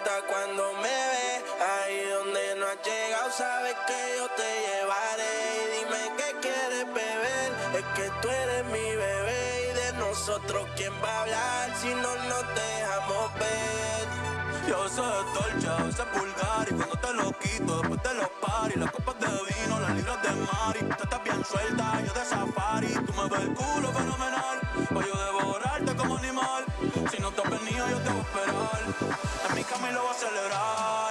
nota cuando me ve. Ahí donde no has llegado, sabes que yo te llevaré. Y dime qué quieres beber. Es que tú eres mi bebé. Y de nosotros, ¿quién va a hablar si no nos dejamos ver? Yo soy dolce, a veces vulgar Y cuando te lo quito, después de los paris Las copas de vino, las libras de mari Tú estás bien suelta, yo de safari Tú me ves el culo fenomenal Voy yo devorarte como animal Si no te has venido, yo te voy a esperar mi cama y lo voy a celebrar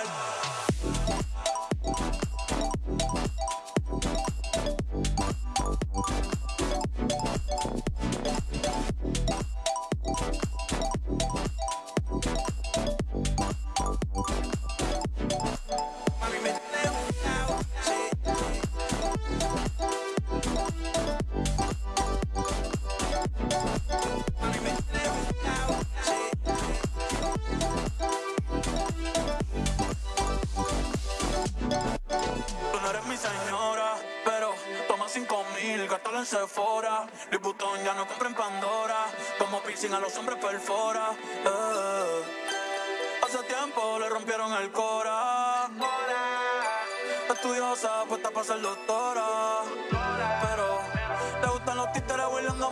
para ser doctora. Pero le gustan los títeres huirleando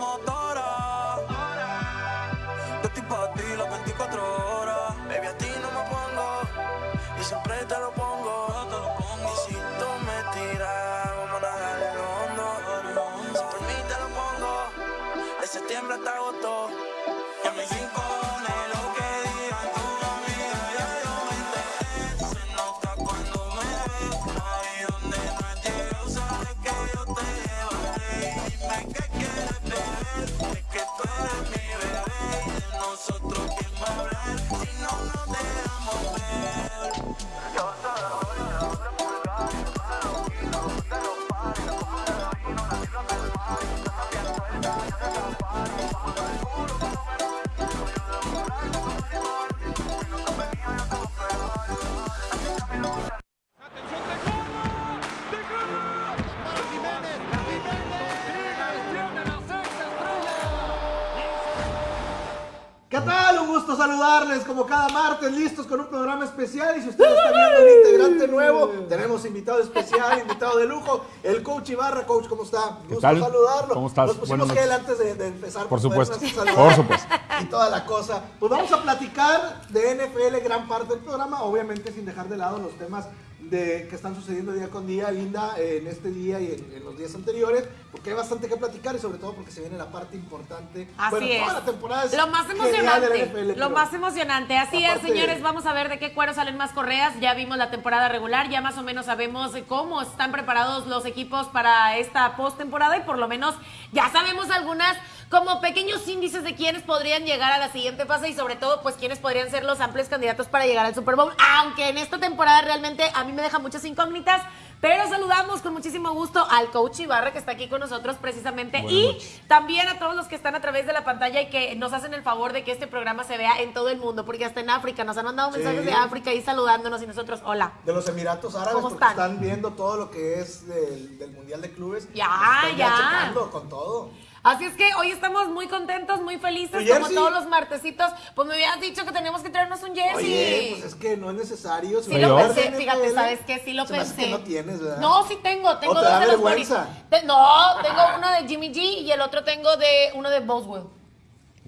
saludarles como cada martes, listos con un programa especial. Y si ustedes están viendo un integrante nuevo, tenemos invitado especial, invitado de lujo, el coach Ibarra. Coach, ¿cómo está? Gusto tal? saludarlo. ¿Cómo estás? Nos pusimos gel noches. antes de, de empezar. Por para supuesto, por supuesto. Y toda la cosa. Pues vamos a platicar de NFL gran parte del programa, obviamente sin dejar de lado los temas de que están sucediendo día con día, Linda, en este día y en, en los días anteriores, porque hay bastante que platicar y sobre todo porque se viene la parte importante. Así bueno, es. toda la temporada es Lo más emocionante. NFL, lo más emocionante. Así es, señores. Vamos a ver de qué cuero salen más correas. Ya vimos la temporada regular. Ya más o menos sabemos cómo están preparados los equipos para esta postemporada. Y por lo menos ya sabemos algunas como pequeños índices de quiénes podrían llegar a la siguiente fase. Y sobre todo, pues quiénes podrían ser los amplios candidatos para llegar al Super Bowl. Aunque en esta temporada realmente a mí me deja muchas incógnitas. Pero saludamos con muchísimo gusto al coach Ibarra que está aquí con nosotros precisamente. Buenas y noches. también a todos los que están a través de la pantalla y que nos hacen el favor de que este programa se vea en todo el mundo, porque hasta en África nos han mandado Sí. mensajes de África y saludándonos y nosotros, hola. de los Emiratos Árabes ¿Cómo están? están viendo todo lo que es del, del Mundial de Clubes. Ya, Están ya. checando con todo. Así es que hoy estamos muy contentos, muy felices, ¿Tu como todos los martesitos. Pues me habías dicho que teníamos que traernos un jersey. Oye, pues es que no es necesario. Sí si lo pensé, fíjate, ¿sabes qué? Sí lo se me hace pensé. que no tienes, ¿verdad? No, sí tengo, tengo ¿O te dos da de vergüenza? Te- No, tengo uno de Jimmy G y el otro tengo de uno de Boswell.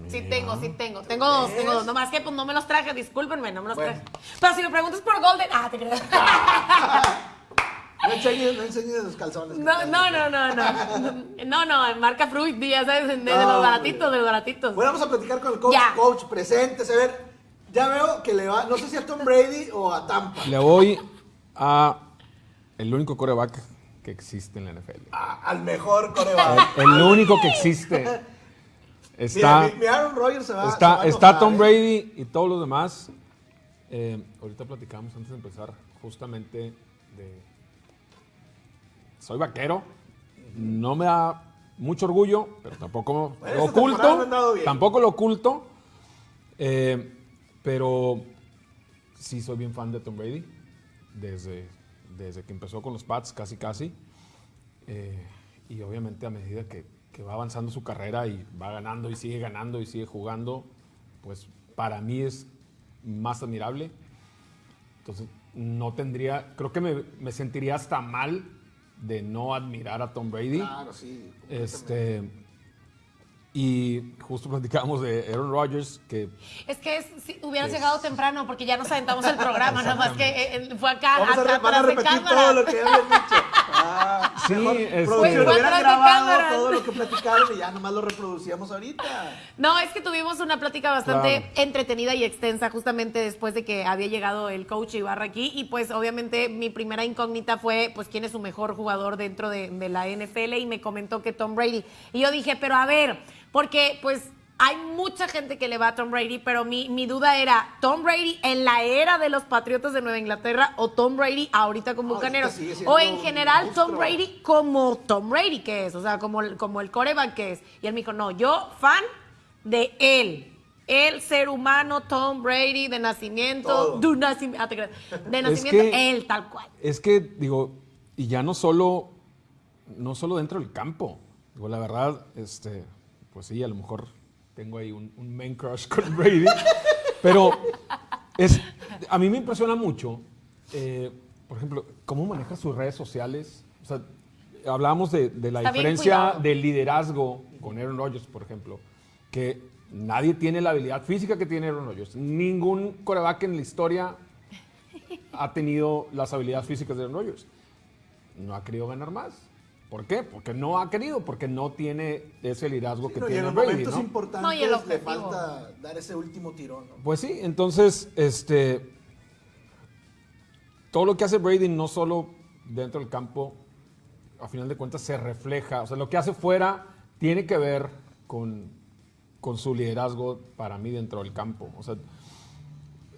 Sí tengo, sí tengo. Tengo dos, tengo dos. Nomás que pues no me los traje, discúlpenme, no me los Bueno. traje. Pero si me preguntas por Golden, ah, te creas. No enseñes, no enseñes los calzones. No, no, no, no, no. No, no, marca Fruit, ya sabes, de, los baratitos, de los baratitos. Bueno, vamos a platicar con el coach. Ya. Coach, presente. A ver, ya veo que le va, no sé si a Tom Brady o a Tampa. Le voy a el único coreback que existe en la NFL. A- al mejor coreback. El, el único que existe. Está, Mira, mi, mi Aaron Rodgers se va, se va está, a está enojar, Tom ¿eh? Brady y todos los demás. Eh, ahorita platicamos antes de empezar justamente de... Soy vaquero. No me da mucho orgullo, pero tampoco Bueno, lo no oculto. Tampoco lo oculto. Eh, pero sí soy bien fan de Tom Brady. Desde, desde que empezó con los Pats, casi casi. Eh, y obviamente a medida que, que va avanzando su carrera y va ganando y sigue ganando y sigue jugando, pues para mí es más admirable. Entonces, no tendría, creo que me, me sentiría hasta mal de no admirar a Tom Brady. Claro, sí. Este, y justo platicábamos de Aaron Rodgers, que Es que es- si hubieras Es- llegado temprano porque ya nos aventamos el programa, nada más que eh, eh, fue acá Vamos a, atrás a de repetir cámara. todo lo que ya habían dicho. Ah, Sí, mejor este- hubieran de grabado todo lo que platicaron y ya nomás lo reproducíamos ahorita. No, es que tuvimos una plática bastante Claro. entretenida y extensa justamente después de que había llegado el coach Ibarra aquí y pues obviamente mi primera incógnita fue pues quién es su mejor jugador dentro de, de la NFL y me comentó que Tom Brady. Y yo dije, pero a ver, porque pues hay mucha gente que le va a Tom Brady, pero mi, mi duda era, ¿Tom Brady en la era de los Patriotas de Nueva Inglaterra o Tom Brady ahorita con Bucaneros? siendo O en general Tom. Brady como Tom Brady que es, o sea, como, el- como el coreback que es. Y él me dijo, no, yo fan de él. El ser humano, Tom Brady, de nacimiento, de, nacim- ah, de Es nacimiento, que- él tal cual. es que, digo, y ya no solo, no solo dentro del campo. Digo, la verdad, este, pues sí, a lo mejor tengo ahí un, un main crush con Brady. pero es, a mí me impresiona mucho, eh, por ejemplo, cómo maneja sus redes sociales. O sea, hablábamos de, de la Está diferencia del liderazgo con Aaron Rodgers, por ejemplo, que nadie tiene la habilidad física que tiene Aaron Rodgers. Ningún coreback en la historia ha tenido las habilidades físicas de Aaron Rodgers. No ha querido ganar más. ¿Por qué? Porque no ha querido, porque no tiene ese liderazgo que No, y tiene en los Brady, momentos ¿no? importantes No, y el le falta dar ese último tirón. ¿no? Pues sí, entonces, este, todo lo que hace Brady no solo dentro del campo, a final de cuentas se refleja, o sea, lo que hace fuera tiene que ver con, con su liderazgo para mí dentro del campo. O sea,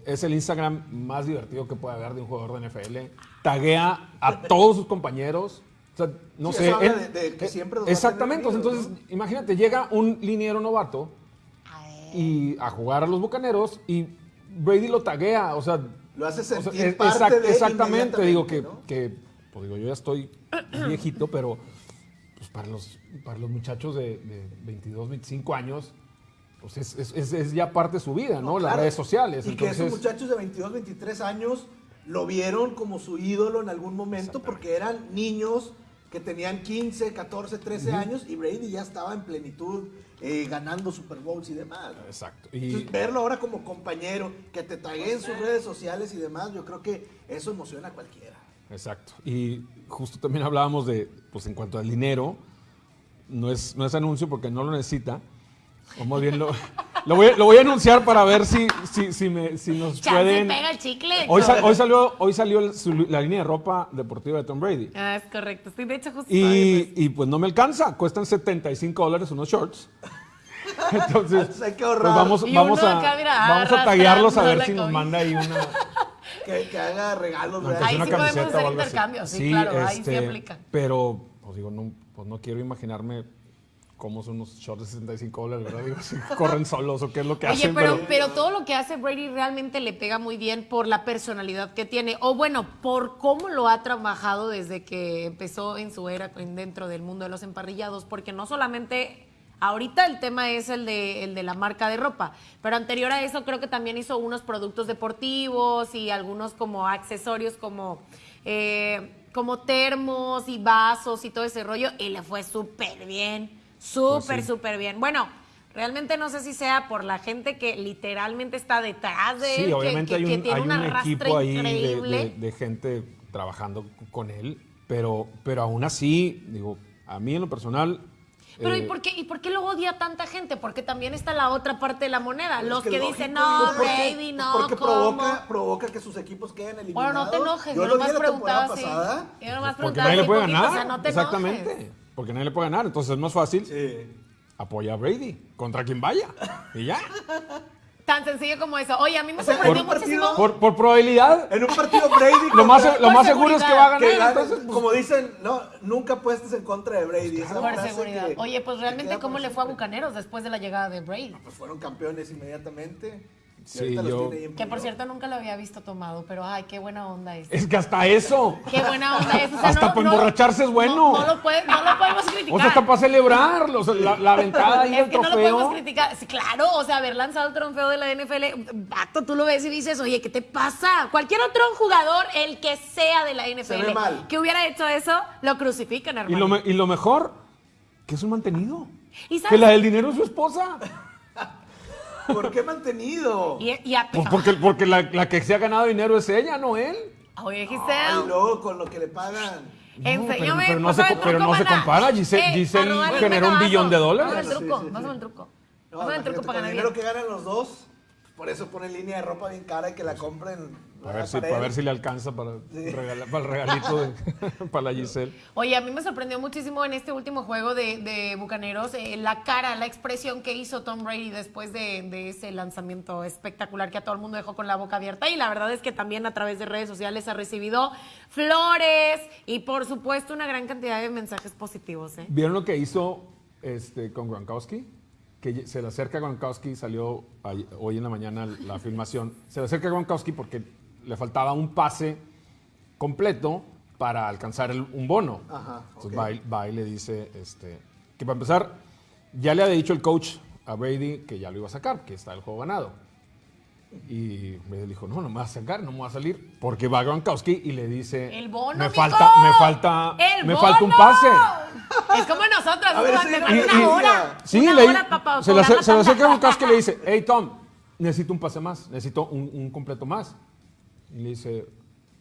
es el Instagram más divertido que puede haber de un jugador de NFL. Taguea a todos sus compañeros. O sea, no Sí, sé. eso habla él- de- de que eh, siempre a exactamente. entonces, imagínate, llega un liniero novato y a jugar a los bucaneros y Brady lo taguea. O sea, Lo hace o sea, sentir es- parte exact- de exactamente. Digo que, que, pues digo, yo ya estoy viejito, pero pues para los, para los muchachos de, de 22, 25 años, pues es, es- es- es ya parte de su vida, ¿no? Las claro. redes sociales. Y que esos Entonces, muchachos de 22, 23 años lo vieron como su ídolo en algún momento porque eran niños que tenían 15, 14, 13 años y Brady ya estaba en plenitud eh, ganando Super Bowls y demás. ¿no? Exacto. Y, Entonces, verlo ahora como compañero, que te tague en sus redes sociales y demás, yo creo que eso emociona a cualquiera. Exacto. Y justo también hablábamos de, pues en cuanto al dinero, no es, no es anuncio porque no lo necesita. O más bien lo, lo, voy, a- lo voy a anunciar para ver si, si, si, me, si nos Chance pueden... pega el chicle. Hoy, sal- hoy salió, hoy salió su- la línea de ropa deportiva de Tom Brady. Ah, es correcto. Sí, de hecho, justo Y, eso. y pues no me alcanza, cuestan 75 dólares unos shorts. Entonces, hay que ahorrar. pues vamos, vamos a, acá, mira, vamos a taguearlos a ver si nos manda ahí una, Que, que haga regalos, No, ¿verdad? Ahí una sí podemos camiseta hacer intercambios, sí, claro, ahí sí este, aplica. Pero, pues digo, no, pues no quiero imaginarme cómo son unos shorts de 65 dólares, ¿verdad? Digo, si corren solos o qué es lo que Oye, hacen. pero, pero todo lo que hace Brady realmente le pega muy bien por la personalidad que tiene, o bueno, por cómo lo ha trabajado desde que empezó en su era en- dentro del mundo de los emparrillados, porque no solamente ahorita el tema es el de, el de la marca de ropa, pero anterior a eso creo que también hizo unos productos deportivos y algunos como accesorios como... eh, como termos y vasos y todo ese rollo, y le fue súper bien, súper, Pues sí. súper bien. Bueno, realmente no sé si sea por la gente que literalmente está detrás de él, Sí, que- obviamente que, hay que un, tiene hay un un arrastre equipo ahí de, increíble. de- de gente trabajando con él, pero, pero aún así, digo, a mí en lo personal... Pero ¿y eh, por, qué, ¿y por qué lo odia tanta gente? Porque también está la otra parte de la moneda. Pero Los es que, dicen, no, porque- Brady, no, Porque ¿cómo? provoca, provoca que sus equipos queden eliminados. Bueno, no te enojes, Yo yo lo nomás preguntaba así. Yo nomás preguntaba nadie le así puede poquito, ganar. o sea, no te Exactamente. enojes. Porque nadie le puede ganar. Entonces es más fácil Sí. apoya a Brady contra quien vaya. Y ya. Tan sencillo como eso. Oye, a mí me O sea, sorprendió en un muchísimo. partido- Por, por probabilidad, En un partido Brady. lo más, lo más Por seguro es que va a que ganar. gane, Entonces, pues, como dicen, no, nunca apuestes en contra de Brady. Esa Por frase seguridad. que- Oye, pues realmente, ¿cómo le fue a. Bucaneros después de la llegada de Brady? Pues fueron campeones inmediatamente. Y Sí, yo- Que por cierto nunca lo había visto tomado, pero ay, qué buena onda es. Es que hasta eso. Qué buena onda es. O sea, Hasta no- para no- emborracharse es bueno. No, no lo, puede- no lo podemos criticar. O sea, hasta para celebrar los- la, la ventada ahí Es del que no lo podemos trofeo. criticar. Sí, claro, o sea, haber lanzado el trofeo de la NFL, vato, tú lo ves y dices, oye, ¿qué te pasa? Cualquier otro jugador, el que sea de la NFL, mal. que hubiera hecho eso, lo crucifican, y, hermano. lo, me- y lo mejor, que es un mantenido. ¿Y sabes? Que la del dinero es su esposa. ¿Por qué mantenido? Y, y a- Pues porque, porque la, la que se ha ganado dinero es ella, no él. Oye, Ay, Giselle, luego con lo que le pagan. No, enséñame. pero, pero no se, el pero no se compara. Giselle, Eh, Giselle el generó un billón de Pásame dólares. el truco, Sí, sí, pásame sí. el truco. No, el imagínate, truco para el ganar dinero bien. que ganan los dos, por eso ponen línea de ropa bien cara y que la compren. A ver, si, para ver si le alcanza para, regala- para el regalito de- para la Giselle. Oye, a mí me sorprendió muchísimo en este último juego de, de Bucaneros eh, la cara, la expresión que hizo Tom Brady después de, de ese lanzamiento espectacular que a todo el mundo dejó con la boca abierta. Y la verdad es que también a través de redes sociales ha recibido flores y por supuesto una gran cantidad de mensajes positivos. ¿eh? ¿Vieron lo que hizo este, con Gronkowski? Que se le acerca a Gronkowski, salió hoy en la mañana la filmación. Se le acerca a Gronkowski porque le faltaba un pase completo para alcanzar el- un bono. Ajá, Entonces ok. va, y, va y le dice este, que para empezar, ya le había dicho el coach a Brady que ya lo iba a sacar, que está el juego ganado. Y Brady dijo, no, no me va a sacar, no me va a salir. Porque va Gronkowski y le dice, El bono, me falta, me falta, ¡El me bono! falta un pase. Es como nosotros, A ver, sí, me y- y- una hora. Sí, una le, hora se, la acerca. Gronkowski y le dice, hey Tom, necesito un pase más, necesito un, un completo más. Y le dice,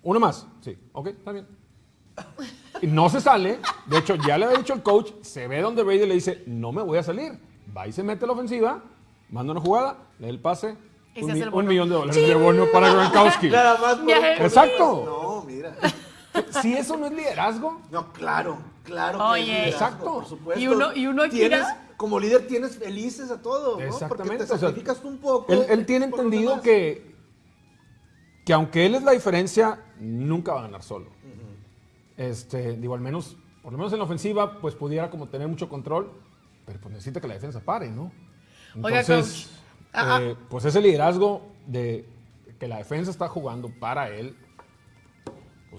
uno más. Sí, ok, está bien. Y no se sale. De hecho, ya le había dicho el coach, se ve donde Brady le dice, no me voy a salir. Va y se mete a la ofensiva, manda una jugada, le da el pase, Y un, se hace un millón de dólares de bono para Gronkowski. Nada más por Exacto. No, mira. Si eso no es liderazgo, No, claro, claro. que Oye. es liderazgo, Exacto. Por supuesto. Y uno- y uno aquí Tienes, como líder tienes felices a todos, ¿no? Porque Exactamente. te o sea, sacrificas tú un poco. Él, él tiene entendido que, que aunque él es la diferencia, nunca va a ganar solo. este, digo, al menos, por lo menos en la ofensiva, pues pudiera como tener mucho control, pero pues necesita que la defensa pare, ¿no? Oiga, Entonces, coach. Ah, eh, pues ese liderazgo de que la defensa está jugando para él,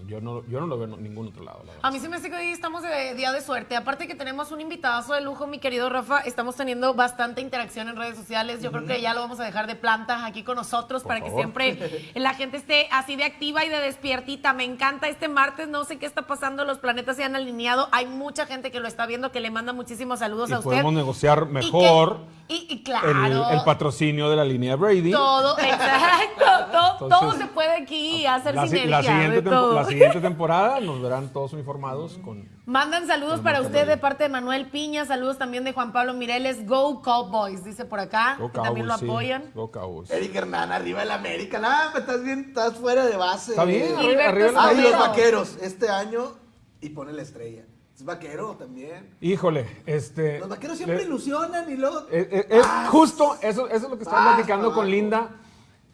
yo no, yo no lo veo en ningún otro lado. la verdad. A mí se me hace que hoy estamos de día de suerte. Aparte que tenemos un invitadazo de lujo, mi querido Rafa. Estamos teniendo bastante interacción en redes sociales. Yo creo que ya lo vamos a dejar de planta aquí con nosotros para que siempre la gente esté así de activa y de despiertita. Me encanta este martes. No sé qué está pasando. Los planetas se han alineado. Hay mucha gente que lo está viendo que le manda muchísimos saludos y a usted. podemos negociar Y que- mejor Y, y claro. el patrocinio de la línea Brady. Todo, exacto. Todo, todo se puede aquí hacer La, si- sinergia. la siguiente de tempo- todo. la siguiente temporada nos verán todos uniformados con Mandan saludos Con para usted de parte de Manuel Piña, saludos también de Juan Pablo Mireles. Go Cowboys, dice por acá, Go que también lo Cowboys, sí. apoyan. Go Cowboys. Eric Hernán, arriba del América. Nada, estás bien, estás fuera de base. Está bien, arriba, arriba la Ah, los vaqueros, este año, y pone la estrella. Es vaquero también. Híjole, este. Los vaqueros siempre le- ilusionan y luego. eh, eh, es Ah, justo, eso, eso es lo que estaba platicando con. Linda.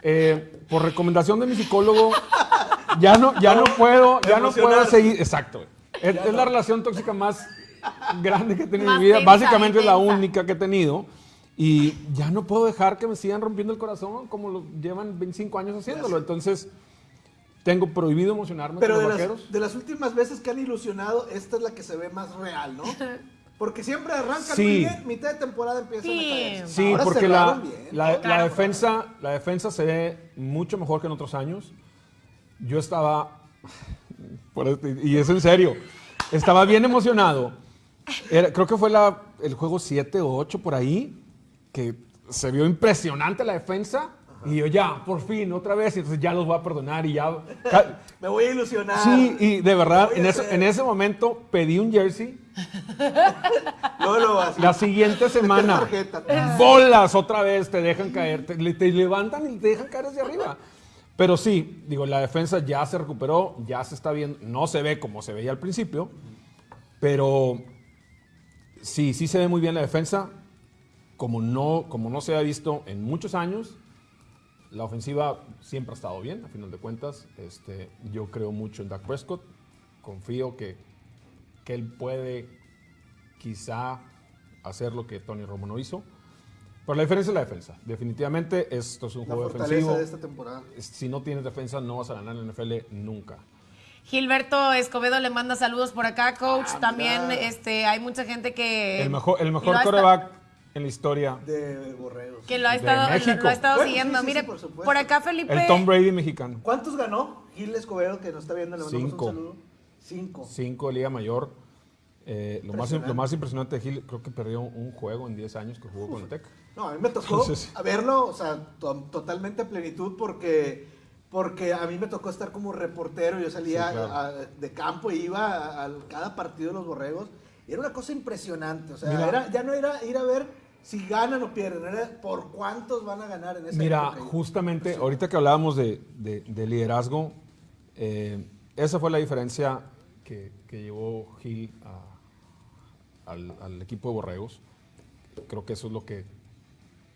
Eh, por recomendación de mi psicólogo, ya no, ya no puedo, ya no puedo seguir. Exacto. Es, es la relación tóxica más grande que he tenido en mi vida. tensa, Básicamente es la única que he tenido. Y ya no puedo dejar que me sigan rompiendo el corazón como lo llevan 25 años haciéndolo. Entonces, tengo prohibido emocionarme Pero con de los las, vaqueros. de las últimas veces que han ilusionado, esta es la que se ve más real, ¿no? Porque siempre arrancan Sí. muy bien, mitad de temporada empiezan Sí. a caer. Sí, Ahora porque la, la, la Claro. defensa, la defensa se ve mucho mejor que en otros años. Yo estaba, y es en serio, estaba bien emocionado. Era- creo que fue la- el juego 7 o 8 por ahí, que se vio impresionante la defensa. Y yo ya, por fin, otra vez, y entonces ya los voy a perdonar y ya... Me voy a ilusionar. Sí, y de verdad, en ese, hacer. en ese momento pedí un jersey. Luego lo así. La siguiente semana, bolas otra vez, te dejan caer, te, te levantan y te dejan caer hacia arriba. Pero sí, digo, la defensa ya se recuperó, ya se está viendo, no se ve como se veía al principio, pero sí, sí se ve muy bien la defensa, como no, como no se ha visto en muchos años. La ofensiva siempre ha estado bien, a final de cuentas. Este, yo creo mucho en Dak Prescott, confío que, que él puede quizá hacer lo que Tony Romo no hizo. Pero la diferencia es la defensa. Definitivamente esto es un La juego defensivo. de esta temporada. Si no tienes defensa, no vas a ganar en la NFL nunca. Gilberto Escobedo le manda saludos por acá, coach. Ah, También este, hay mucha gente que. El mejor, el mejor coreback en la historia. De borregos. Que lo ha estado, lo, México. lo ha estado Bueno, sí, siguiendo. sí, sí, Mire, por supuesto. por acá Felipe. El Tom Brady mexicano. ¿Cuántos ganó Gil Escobedo, que nos está viendo? Le mandamos Cinco. un saludo. Cinco. Cinco de Liga Mayor. Eh, lo, más, Impresionante. lo más impresionante de Gil, creo que perdió un juego en 10 años que jugó con el Tec. No, a mí me tocó verlo, o sea, to- totalmente a plenitud porque, porque a mí me tocó estar como reportero, yo salía Sí, claro. a- de campo y iba a, a cada partido de los borregos y era una cosa impresionante, o sea, era- ya no era ir a ver si ganan o pierden, era por cuántos van a ganar en esa Mira, época. justamente ahorita que hablábamos de, de- de liderazgo, eh, esa fue la diferencia que, que llevó Gil a- al, al equipo de Borregos. Creo que eso es lo que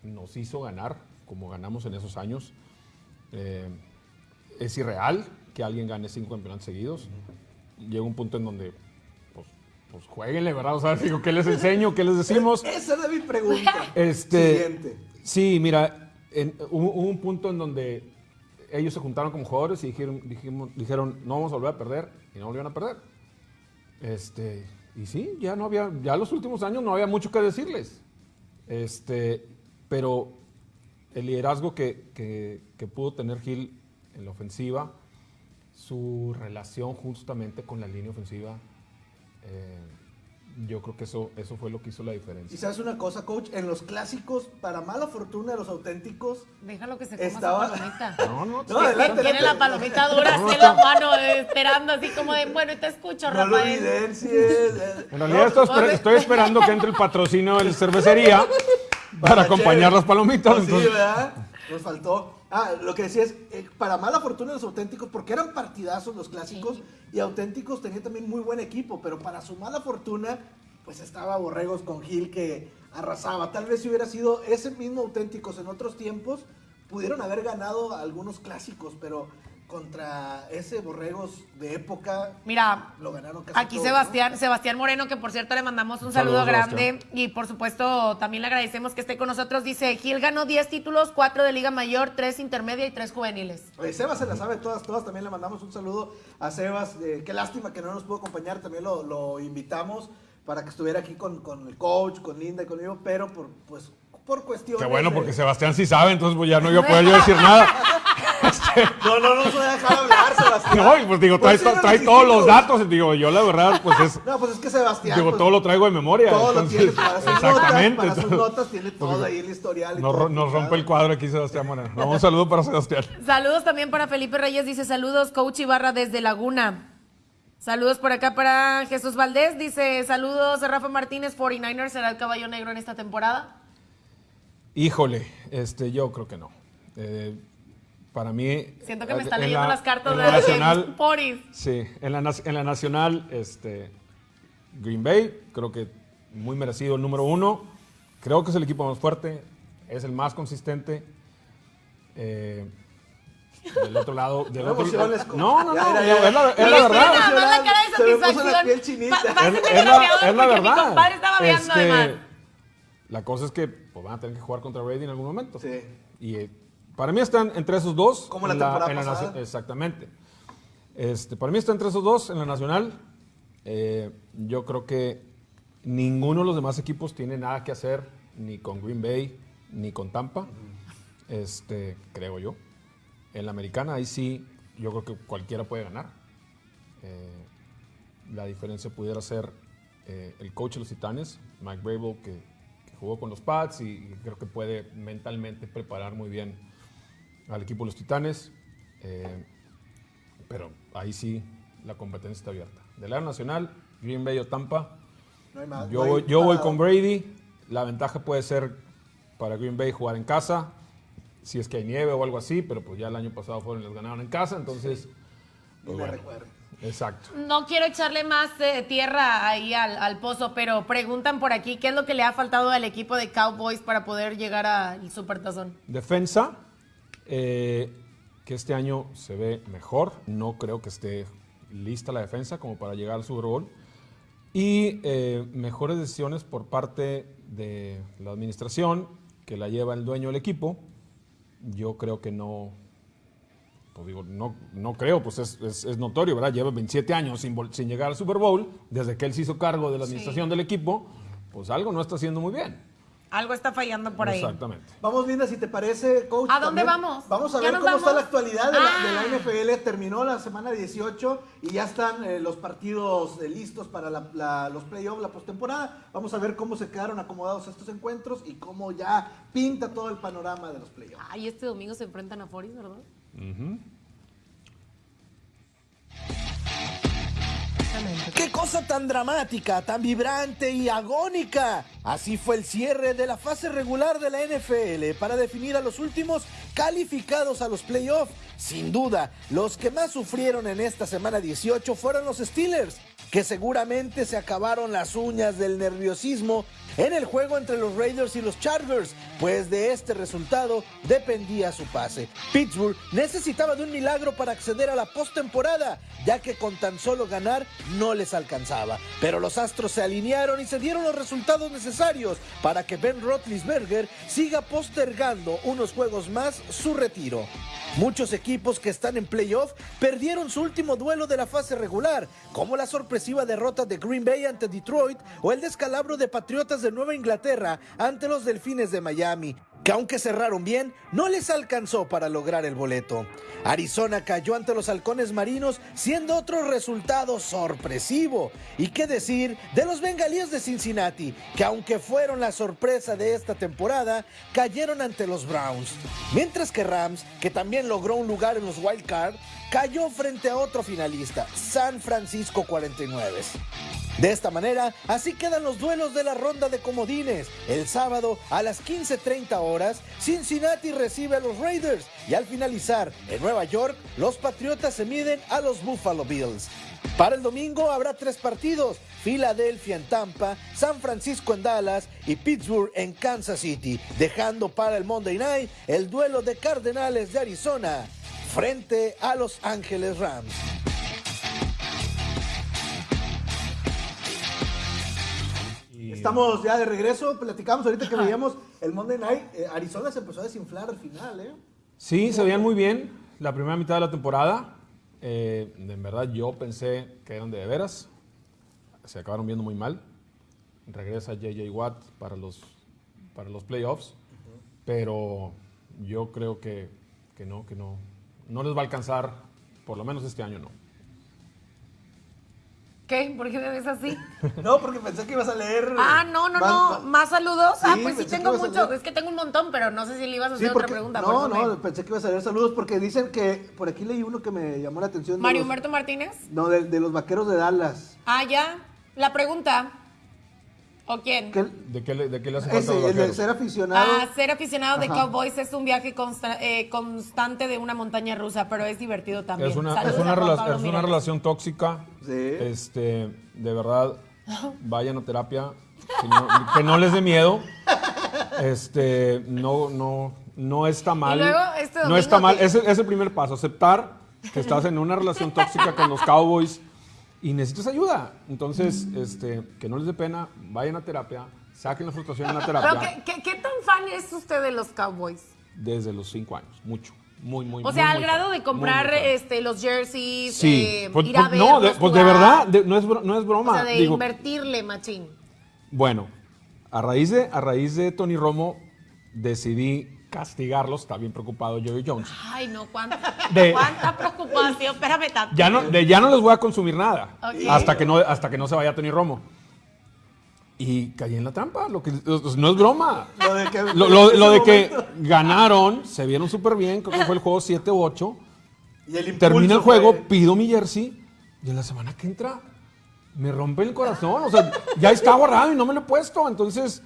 nos hizo ganar, como ganamos en esos años. Eh, es irreal que alguien gane cinco campeonatos seguidos. Llega un punto en donde, pues, pues jueguenle, ¿verdad? O sea, digo, ¿qué les enseño? ¿Qué les decimos? Esa era mi pregunta. Este, Siguiente. Sí, mira, en- hubo, hubo un punto en donde ellos se juntaron como jugadores y dijeron, dijimos- dijeron, no vamos a volver a perder y no volvieron a perder. Este, y sí, ya no había, ya los últimos años no había mucho que decirles. Este, pero el liderazgo que, que- que pudo tener Gil en la ofensiva, su relación justamente con la línea ofensiva, eh, yo creo que eso, eso fue lo que hizo la diferencia. Y sabes una cosa, coach, en los clásicos, para mala fortuna de los auténticos, Déjalo que se coma Estaba- su palomita. No, no, No, adelante, tiene la palomita dura No, así en la mano, eh, esperando así como de, bueno, te escucho, no lo Rafael. evidencies. En realidad estoy, esper- estoy esperando que entre el patrocinio de la cervecería para Para acompañar las palomitas. Pues sí, ¿verdad? Nos faltó. Ah, lo que decía es, eh, para mala fortuna los auténticos, porque eran partidazos los clásicos, y auténticos tenían también muy buen equipo, pero para su mala fortuna, pues estaba Borregos con Gil que arrasaba. Tal vez si hubiera sido ese mismo auténticos en otros tiempos, pudieron haber ganado algunos clásicos, pero contra ese Borregos de época, Mira, lo ganaron casi Aquí todo, Sebastián, Sebastián Moreno, que por cierto le mandamos un saludo grande y por supuesto también le agradecemos que esté con nosotros. Dice, Gil ganó 10 títulos, 4 de Liga Mayor, 3 intermedia y 3 juveniles. Oye, Sebas se la sabe todas, todas. También le mandamos un saludo a Sebas. eh, qué lástima que no nos pudo acompañar. También lo, lo invitamos para que estuviera aquí con, con el coach, con Linda y conmigo, pero por, pues, por cuestiones. Qué bueno, porque Sebastián sí sabe, entonces pues ya no iba a poder yo decir nada. No, no, no nos voy a dejar hablar, Sebastián. No, y pues digo, trae, Pues trae todos los datos. Digo, yo la verdad, pues es. No, pues es que Sebastián. Digo, pues, todo lo traigo de memoria. todo lo tiene para sus notas. exactamente. Para sus notas tiene todo ahí el historial. y nos, todo nos rompe el cuadro aquí, Sebastián Moreno. No, un saludo para Sebastián. Saludos también para Felipe Reyes, dice saludos, coach Ibarra desde Laguna. Saludos por acá para Jesús Valdés, dice saludos a Rafa Martínez, 49ers será el caballo negro en esta temporada. Híjole, este, yo creo que no. Eh, para mí. Siento que me están en leyendo la- las cartas de la los nacional. Poris. Sí, en la, en la nacional, este, Green Bay, creo que muy merecido el número uno. Creo que es el equipo más fuerte, es el más consistente. Eh, del otro lado, del No otro co- No, no, Ya, no, ya, ya. es la, es la verdad. la cara de satisfacción. Es, es el la, es la mi verdad. compadre estaba viendo Este, además. La cosa es que pues, van a tener que jugar contra Brady en algún momento. Sí. Y eh, para mí están entre esos dos. Como la temporada la pasada. Exactamente. Este, para mí están entre esos dos en la nacional. Eh, yo creo que ninguno de los demás equipos tiene nada que hacer ni con Green Bay ni con Tampa. Este, creo yo. En la americana, ahí sí, yo creo que cualquiera puede ganar. Eh, la diferencia pudiera ser eh, el coach de los Titanes, Mike Brable, que jugó con los Pats y, creo que puede mentalmente preparar muy bien al equipo de los Titanes. Eh, pero ahí sí la competencia está abierta. Del área nacional, Green Bay o Tampa, No hay más, yo, no voy, yo voy con Brady. La ventaja puede ser para Green Bay jugar en casa, si es que hay nieve o algo así, pero pues ya el año pasado fueron y les ganaron en casa, entonces... Ni pues bueno. Exacto. No quiero echarle más eh, tierra ahí al, al pozo, pero preguntan por aquí qué es lo que le ha faltado al equipo de Cowboys para poder llegar al Supertazón. Defensa, eh, que este año se ve mejor. No creo que esté lista la defensa como para llegar al Super Bowl. Y eh, mejores decisiones por parte de la administración que la lleva el dueño del equipo. Yo creo que no, digo, no, no creo, pues es, es- es notorio, ¿verdad? Lleva 27 años sin, sin llegar al Super Bowl, desde que él se hizo cargo de la administración del equipo, pues algo no está haciendo muy bien. Algo está fallando por ahí. Exactamente. Vamos, Linda, si te parece, coach. ¿A dónde también vamos? Vamos a ¿Ya ver cómo está la actualidad de, la, de la Ah. NFL. Terminó la semana 18 y ya están eh, los partidos eh, listos para la- la- los playoffs, la postemporada. Vamos a ver cómo se quedaron acomodados estos encuentros y cómo ya pinta todo el panorama de los playoffs. Ay, este domingo se enfrentan a Foris, ¿verdad? ¡Qué cosa tan dramática, tan vibrante y agónica! Así fue el cierre de la fase regular de la NFL para definir a los últimos calificados a los playoffs. Sin duda, los que más sufrieron en esta semana 18 fueron los Steelers, que seguramente se acabaron las uñas del nerviosismo en el juego entre los Raiders y los Chargers, pues de este resultado dependía su pase. Pittsburgh necesitaba de un milagro para acceder a la postemporada, ya que con tan solo ganar no les alcanzaba. Pero los Astros se alinearon y se dieron los resultados necesarios para que Ben Roethlisberger siga postergando unos juegos más su retiro. Muchos equipos que están en playoff perdieron su último duelo de la fase regular, como la sorpresiva derrota de Green Bay ante Detroit o el descalabro de Patriotas de Nueva Inglaterra ante los Delfines de Miami, que aunque cerraron bien, no les alcanzó para lograr el boleto. Arizona cayó ante los halcones marinos, siendo otro resultado sorpresivo. ¿Y qué decir de los bengalíes de Cincinnati, que aunque fueron la sorpresa de esta temporada, cayeron ante los Browns? Mientras que Rams, que también logró un lugar en los Wild Card, cayó frente a otro finalista, San Francisco 49. De esta manera, así quedan los duelos de la ronda de comodines. El sábado a las 15.30 horas, Cincinnati recibe a los Raiders y al finalizar en Nueva York, los Patriotas se miden a los Buffalo Bills. Para el domingo habrá tres partidos, Filadelfia en Tampa, San Francisco en Dallas y Pittsburgh en Kansas City, dejando para el Monday Night el duelo de Cardenales de Arizona frente a Los Ángeles Rams. Estamos ya de regreso, platicamos ahorita que veíamos el Monday Night. eh, Arizona se empezó a desinflar al final, ¿eh? Sí, se veían muy bien la primera mitad de la temporada. Eh, en verdad yo pensé que eran de, veras. Se acabaron viendo muy mal. Regresa JJ Watt para los, para los playoffs. Pero yo creo que, que no, que no. No les va a alcanzar, por lo menos este año no. ¿Qué? ¿Por qué me ves así? No, porque pensé que ibas a leer. Ah, no, no, más- no. más- ¿Más saludos? ah, Sí, pues sí tengo mucho. Es que tengo un montón, pero no sé si le ibas a Sí, hacer porque, otra pregunta. no, no, pensé que ibas a leer saludos porque dicen que por aquí leí uno que me llamó la atención. Mario los- Humberto Martínez. No, de, de los vaqueros de Dallas. Ah, ya. La pregunta. ¿O quién? ¿De qué le, de qué le hace falta a ese, los el de ser aficionado. Ah, ser aficionado de. Cowboys es un viaje consta- eh, constante de una montaña rusa, pero es divertido también. Es una, Saludos es una, a Juan rela- Pablo es una Mireles. relación tóxica. Sí. Este, de verdad, vayan a terapia. Que no, que no les dé miedo. Este, no, no, no está mal. luego, este no está mal. que- Es, el- es el primer paso. Aceptar que estás en una relación tóxica con los Cowboys y necesitas ayuda. Entonces, este, que no les dé pena, vayan a terapia, saquen la frustración en la Pero, terapia. ¿qué, qué, qué tan fan es usted de los Cowboys? Desde los cinco años. Mucho. Muy, muy O sea, muy, al muy grado fan. de comprar muy este, los jerseys, Sí, eh, pues, ir a pues, no, de, verlos pues de verdad, de- no, es, no es broma. O sea, de Digo, invertirle, machín. Bueno, a raíz, de, a raíz de Tony Romo decidí castigarlos. Está bien preocupado Jerry Jones. Ay, no, cuánta, De- cuánta preocupación. Espérame tanto. Ya no, de ya no les voy a consumir nada hasta, que no, hasta que no se vaya Tony Romo. Y caí en la trampa. Lo que, no es broma. Lo de que, Lo, lo- en lo ese de que momento- ganaron, se vieron súper bien. Creo que fue el juego 7 u 8. Y el Termina el juego, fue- pido mi jersey y en la semana que entra me rompe el corazón. O sea, ya está guardado y no me lo he puesto. Entonces,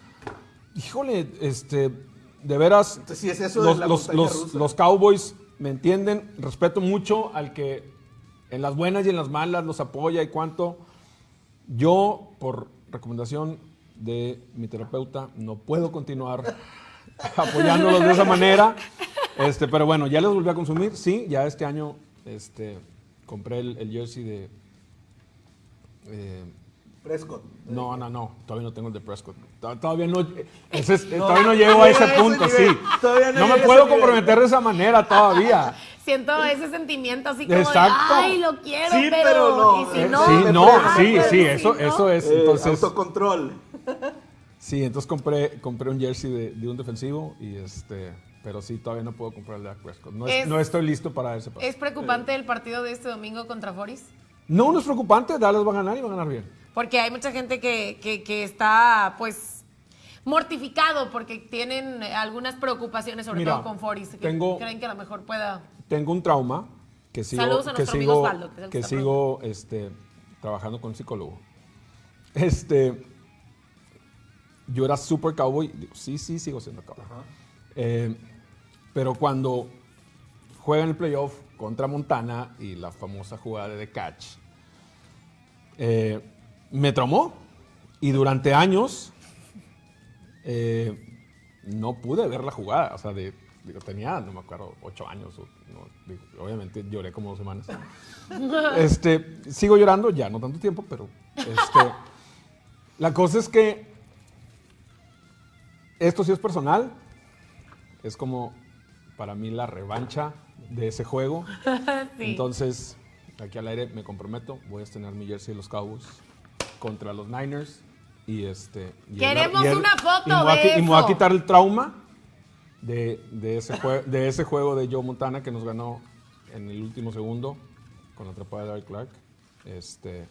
híjole, este, de veras, Entonces, sí es eso de los, los- los- Cowboys me entienden. Respeto mucho al que en las buenas y en las malas los apoya y cuánto. Yo, por recomendación de mi terapeuta, no puedo continuar apoyándolos de esa manera. Este, pero bueno, ya los volví a consumir. Sí, ya este año este, compré el, el jersey de, eh, Prescott. No, no, no, todavía no tengo el de Prescott. To- Todavía no, ese es- todavía no llego a ese a ese punto, sí. no No me a puedo ese comprometer de esa manera todavía. Siento ese sentimiento así como Exacto. de, ay, lo quiero, Sí, pero, pero no, y si eh, no, sí, no, sí, sí, eso, eso es. Eh, Entonces, autocontrol. sí, entonces compré, compré un jersey de, de un defensivo y este, pero sí, todavía no puedo comprar el de Dak Prescott. No, es- Es- no estoy listo para ese paso. ¿Es preocupante el partido de este domingo contra Foris? No, no es preocupante, Dallas va a ganar y va a ganar bien. Porque hay mucha gente que, que, que está, pues, mortificado porque tienen algunas preocupaciones, sobre Mira, todo con Foris, que tengo- creen que a lo mejor pueda... Tengo un trauma que sigo, Saludos a que nuestro amigo sigo, Osvaldo, que es el que sigo este, trabajando con un psicólogo. Este, yo era super cowboy. Digo, sí, sí, sigo siendo cowboy. Eh, pero cuando juegan el playoff contra Montana y la famosa jugada de The Catch, eh, me traumó. Y durante años eh, no pude ver la jugada. O sea, de, digo, tenía, no me acuerdo, ocho años. o- no, digo, obviamente lloré como dos semanas. este, sigo llorando, ya no tanto tiempo, pero este, la cosa es que esto sí es personal. Es como para mí la revancha de ese juego. Sí. Entonces, aquí al aire me comprometo, voy a estrenar mi jersey de los Cowboys contra los Niners y este y Queremos y el- una foto y me voy a de qui- y me voy a quitar el trauma de, de ese jue- de ese juego de Joe Montana que nos ganó en el último segundo con la atrapada de Derek Clark. Este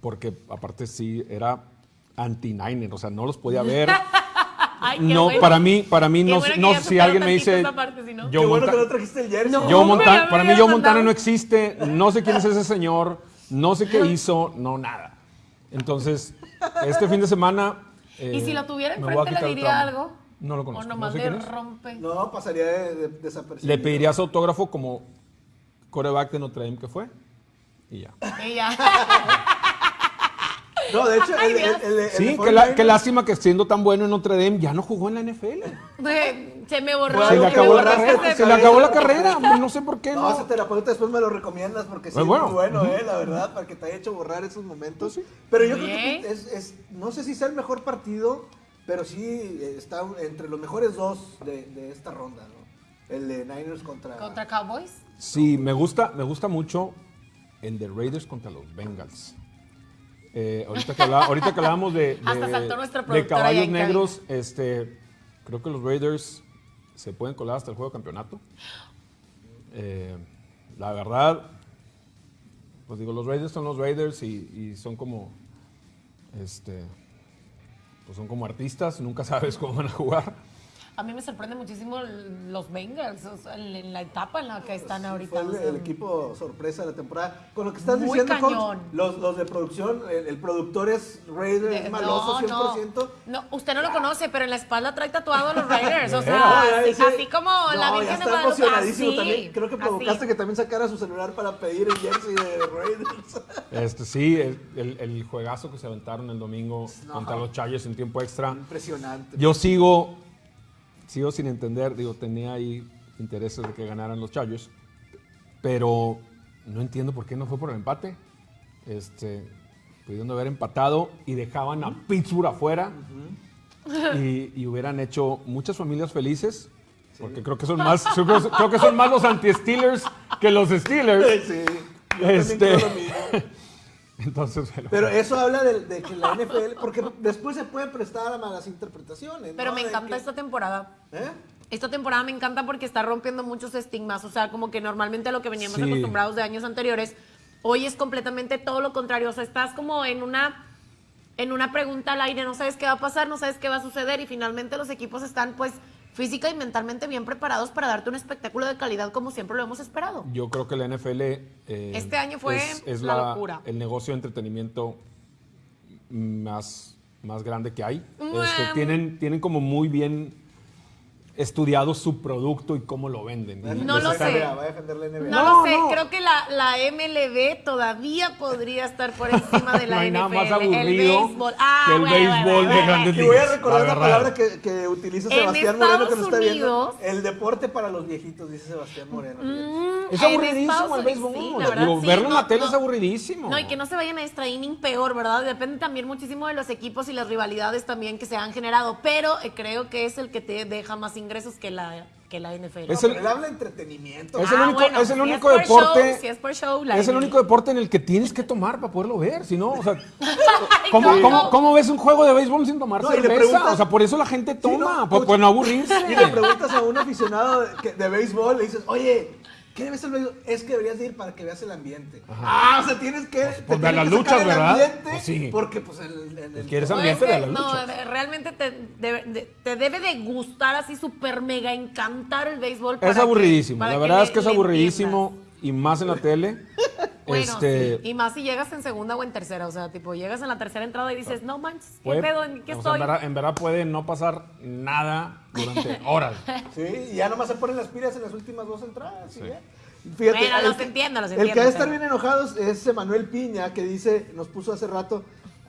porque aparte sí era anti-Niner, o sea, no los podía ver. Ay, no, bueno. para mí, para mí no, bueno no si alguien me dice esa parte, si no. Joe Qué bueno Monta- que no trajiste el jersey. No. Joe Monta- para mí Joe Montana no existe, no sé quién es ese señor, no sé qué hizo, no nada. Entonces, este fin de semana... eh, ¿Y si lo tuviera enfrente le diría algo? No lo ¿O conozco, no nomás sé le rompe? No, pasaría de, de- desapercibido. Le pediría su autógrafo como coreback de Notre Dame que fue y ya. Ella. No, de hecho, Ay, el, el, Dios. el- el Sí, qué, la- 49ers qué lástima que siendo tan bueno en Notre Dame ya no jugó en la NFL. Se me borró. Se le acabó la carrera, se le acabó la carrera, no sé por qué No, no. ese terapeuta después me lo recomiendas porque sí Pues es bueno. muy bueno, eh, la verdad, para que te haya hecho borrar esos momentos. Pero yo creo que es, es- no sé si sea el mejor partido, pero sí eh, está entre los mejores dos de, de esta ronda, ¿no? El de Niners contra... ¿Contra Cowboys? Sí, me gusta, me gusta mucho el de Raiders contra los Bengals. Eh, ahorita, que hablaba- ahorita que hablábamos de, de- caballos negros, este, creo que los Raiders se pueden colar hasta el juego de campeonato. Eh, la verdad, pues digo, los Raiders son los Raiders y, y son como, este, pues son como artistas, nunca sabes cómo van a jugar. A mí me sorprende muchísimo los Bengals, o sea, en en la etapa en la que están Sí, ahorita. fue el, equipo sorpresa de la temporada. Con lo que estás Muy diciendo, Coach, los, los de producción, el, el productor es Raider, de- es maloso no, 100%. No, no, usted no lo conoce, pero en la espalda trae tatuado a los Raiders. O sea, así, ese- así como la Virgen de está Guadalupe. emocionadísimo así, también. Creo que provocaste así. que también sacara su celular para pedir el jersey de Raiders. Este, sí, el, el- el juegazo que se aventaron el domingo No. contra los Chargers en tiempo extra. Impresionante. Yo sigo, sigo sin entender, digo, tenía ahí intereses de que ganaran los Chargers, pero no entiendo por qué no fue por el empate. Este, pudiendo haber empatado y dejaban a Pittsburgh afuera y, y hubieran hecho muchas familias felices. Porque creo que son más, creo, que son más los anti-Steelers que los Steelers. Sí, yo Este, creo lo mismo. Entonces. Pero eso habla de, de que la NFL, porque después se puede prestar a malas interpretaciones. Pero ¿no? me encanta que- esta temporada. ¿Eh? Esta temporada me encanta porque está rompiendo muchos estigmas. O sea, como que normalmente a lo que veníamos Sí. acostumbrados de años anteriores, hoy es completamente todo lo contrario. O sea, estás como en una, en una pregunta al aire, no sabes qué va a pasar, no sabes qué va a suceder y finalmente los equipos están pues física y mentalmente bien preparados para darte un espectáculo de calidad como siempre lo hemos esperado. Yo creo que la NFL eh, Este año fue es, es la la- locura. el negocio de entretenimiento más, más grande que hay. Este, tienen, tienen como muy bien estudiado su producto y cómo lo venden. No lo sé. Va a defender la NBA. No, No, lo sé, no. creo que la, la MLB todavía podría estar por encima de la No hay NFL. nada más el aburrido béisbol. Ah, que el bueno, béisbol bueno, de bueno. grandes Y voy a recordar verdad. palabra que, que utiliza En Sebastián Moreno que nos está viendo. El deporte para los viejitos, dice Sebastián Moreno. Mm, Es aburridísimo el béisbol. sí, la verdad, Digo, sí, verlo en la tele no. es aburridísimo. No, y que no se vayan a extra inning peor, ¿verdad? Depende también muchísimo de los equipos y las rivalidades también que se han generado, pero eh, creo que es el que te deja más ingresos que la, que la NFL. Es el- él habla de entretenimiento. Es el Ah, único, bueno, es el si único por deporte. show, si es por show, la es el único deporte en el que tienes que tomar para poderlo ver. Si no, o sea, ¿cómo, ¿cómo? cómo- cómo ves un juego de béisbol sin tomar No, cerveza? O sea, por eso la gente Sí, toma, ¿no? pues, pues no aburrirse. Y le preguntas a un aficionado de, que- de béisbol, le dices, oye, ¿qué ves el béisbol? Es que deberías de ir para que veas el ambiente. Ah, o sea, tienes que. pues, tiene ve las que sacar luchas, el ¿verdad? ambiente, Pues sí. Porque, pues, el. el- el- ¿Quieres No, es ambiente que- de la no, lucha? de- realmente te debe, de, te debe de gustar así súper mega encantar el béisbol. Es que- aburridísimo. La verdad es que es aburridísimo y más en la tele. Bueno, este, sí, y más si llegas en segunda o en tercera, o sea, tipo, llegas en la tercera entrada y dices, no manches, ¿qué puede- pedo? ¿En qué estoy? en, verdad, en verdad puede no pasar nada durante horas. Sí, y ya nomás se ponen las pilas en las últimas dos entradas. y ya. Fíjate, Bueno, los que- entiendo, los El que entiendo, ha de estar bien enojados es Emanuel Piña, que dice, nos puso hace rato,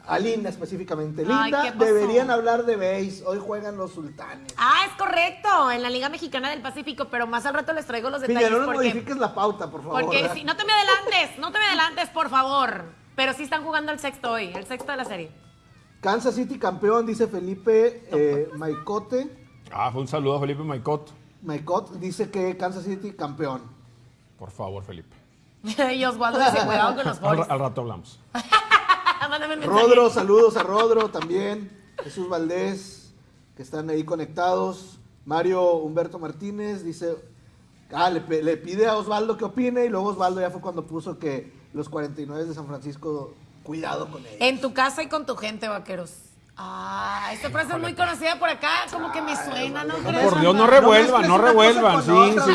a Linda específicamente. Linda, deberían hablar de base, hoy juegan los sultanes. Ah, es correcto, en la Liga Mexicana del Pacífico, pero más al rato les traigo los detalles no nos porque, modifiques la pauta, por favor. porque si no te me adelantes, no te me adelantes, por favor. Pero sí están jugando el sexto hoy, el sexto de la serie. Kansas City campeón, dice Felipe eh, Maicote. Ah, fue un saludo a Felipe Maicot. Maicot dice que Kansas City campeón. Por favor, Felipe. y Osvaldo dice, cuidado con los Al, boys. al rato hablamos. Mándame mensaje. Rodro, saludos a Rodro también. Jesús Valdés, que están ahí conectados. Mario Humberto Martínez dice, ah, le, le pide a Osvaldo que opine y luego Osvaldo ya fue cuando puso que los 49 de San Francisco, cuidado con ellos. En tu casa y con tu gente, vaqueros. Ah, esta frase es muy conocida por acá, como que me suena, ¿no crees? Por Dios, no No revuelvan, no revuelvan. Sí, sí,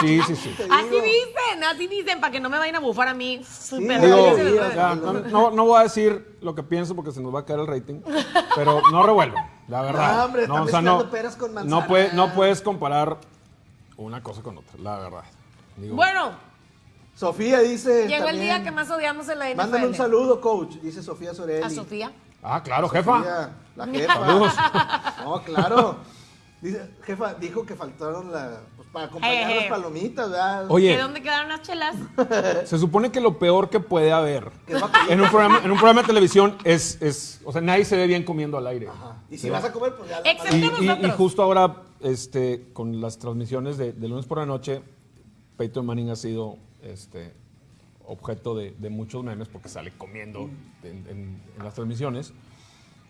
sí, sí, sí, Así dicen, así dicen, para que no me vayan a bufar a mí. No, no- no voy a decir lo que pienso porque se nos va a caer el rating, pero no revuelvan, la verdad. No, o sea, mezclando peras con no, manzanas. puede- no puedes comparar una cosa con otra, la verdad. Digo, Bueno, Sofía dice. llegó el día que más odiamos en la NFL. Mándame un saludo, coach, dice Sofía Sorelli. A Sofía. Ah, claro, jefa. La jefa. Saludos. No, claro. Dice, jefa, dijo que faltaron la, pues, para acompañar eh. las palomitas, ¿verdad? ¿De Oye, dónde quedaron las chelas? se supone que lo peor que puede haber en un programa, en un programa de televisión es, es, o sea, nadie se ve bien comiendo al aire. Ajá. Y si vas a comer, pues ya la Excepto Y, y- y justo ahora, este, con las transmisiones de, de lunes por la noche, Peyton Manning ha sido este, objeto de, de muchos memes porque sale comiendo en, en- en las transmisiones.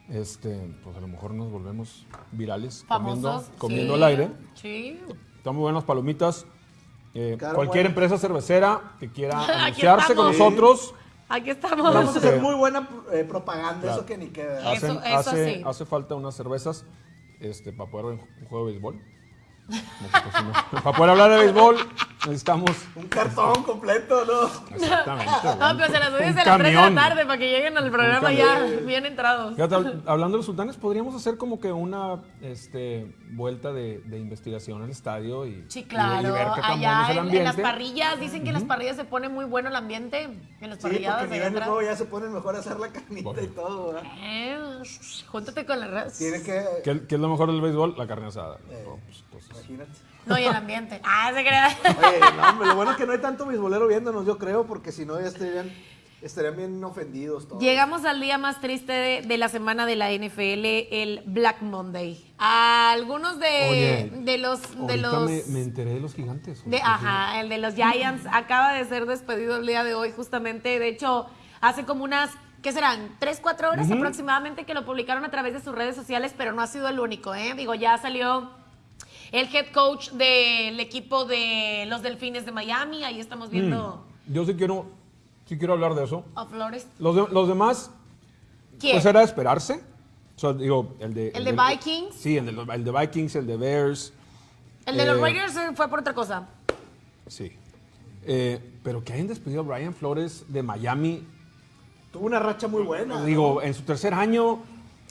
Este, pues a lo mejor nos volvemos virales comiendo, Famosos. comiendo sí. al aire. Sí. Están muy buenas palomitas. Eh, Claro, cualquier bueno. empresa cervecera que quiera Aquí anunciarse con estamos. nosotros, Aquí estamos. Vamos a hacer Este- muy buena eh, propaganda, Claro. eso que ni queda. Eso- hacen- eso hace, sí. hace falta unas cervezas este, para poder ver un juego de béisbol. Pues, para poder hablar de béisbol necesitamos Un cartón completo, ¿no? exactamente. No, pero se las doy Un desde las 3 de la camión. tarde para que lleguen al programa ya bien entrados. Fíjate, hablando de los sultanes, podríamos hacer como que una este, vuelta de, de investigación al estadio y, Sí, y- y claro. ver qué tan bueno Allá es el en, en las parrillas, dicen que en las parrillas se pone muy bueno el ambiente. En las Sí, parrilladas porque ven el atrás. juego ya se ponen mejor a hacer la carnita Bueno. y todo, ¿verdad? Eh, júntate con la red. Tiene que... ¿Qué, qué es lo mejor del béisbol? La carne asada. Eh. No, pues, Imagínate. No, y el ambiente. Ah, se crea. Oye, no, hombre, lo bueno es que no hay tanto bisbolero viéndonos, yo creo, porque si no ya estarían, estarían bien ofendidos todos. Llegamos al día más triste de, de la semana de la NFL, el Black Monday. A algunos de, Oye, de los... De los me, me enteré de los gigantes. de- ajá, el de los Giants acaba de ser despedido el día de hoy justamente. De hecho, hace como unas... ¿Qué serán? ¿Tres, cuatro horas aproximadamente que lo publicaron a través de sus redes sociales? Pero no ha sido el único, ¿eh? Digo, ya salió el head coach del equipo de los Delfines de Miami. Ahí estamos viendo Yo sí quiero, sí quiero hablar de eso. a Flores. Los, de- los demás, ¿Quién? pues era de esperarse. O sea, digo, el de... ¿El de del- Vikings? Sí, el de, los- el de Vikings, el de Bears. el de los eh, Raiders eh, fue por otra cosa. Sí. Eh, pero que hayan despedido a Brian Flores de Miami, Tuvo una racha muy buena. ¿no? digo, en su tercer año,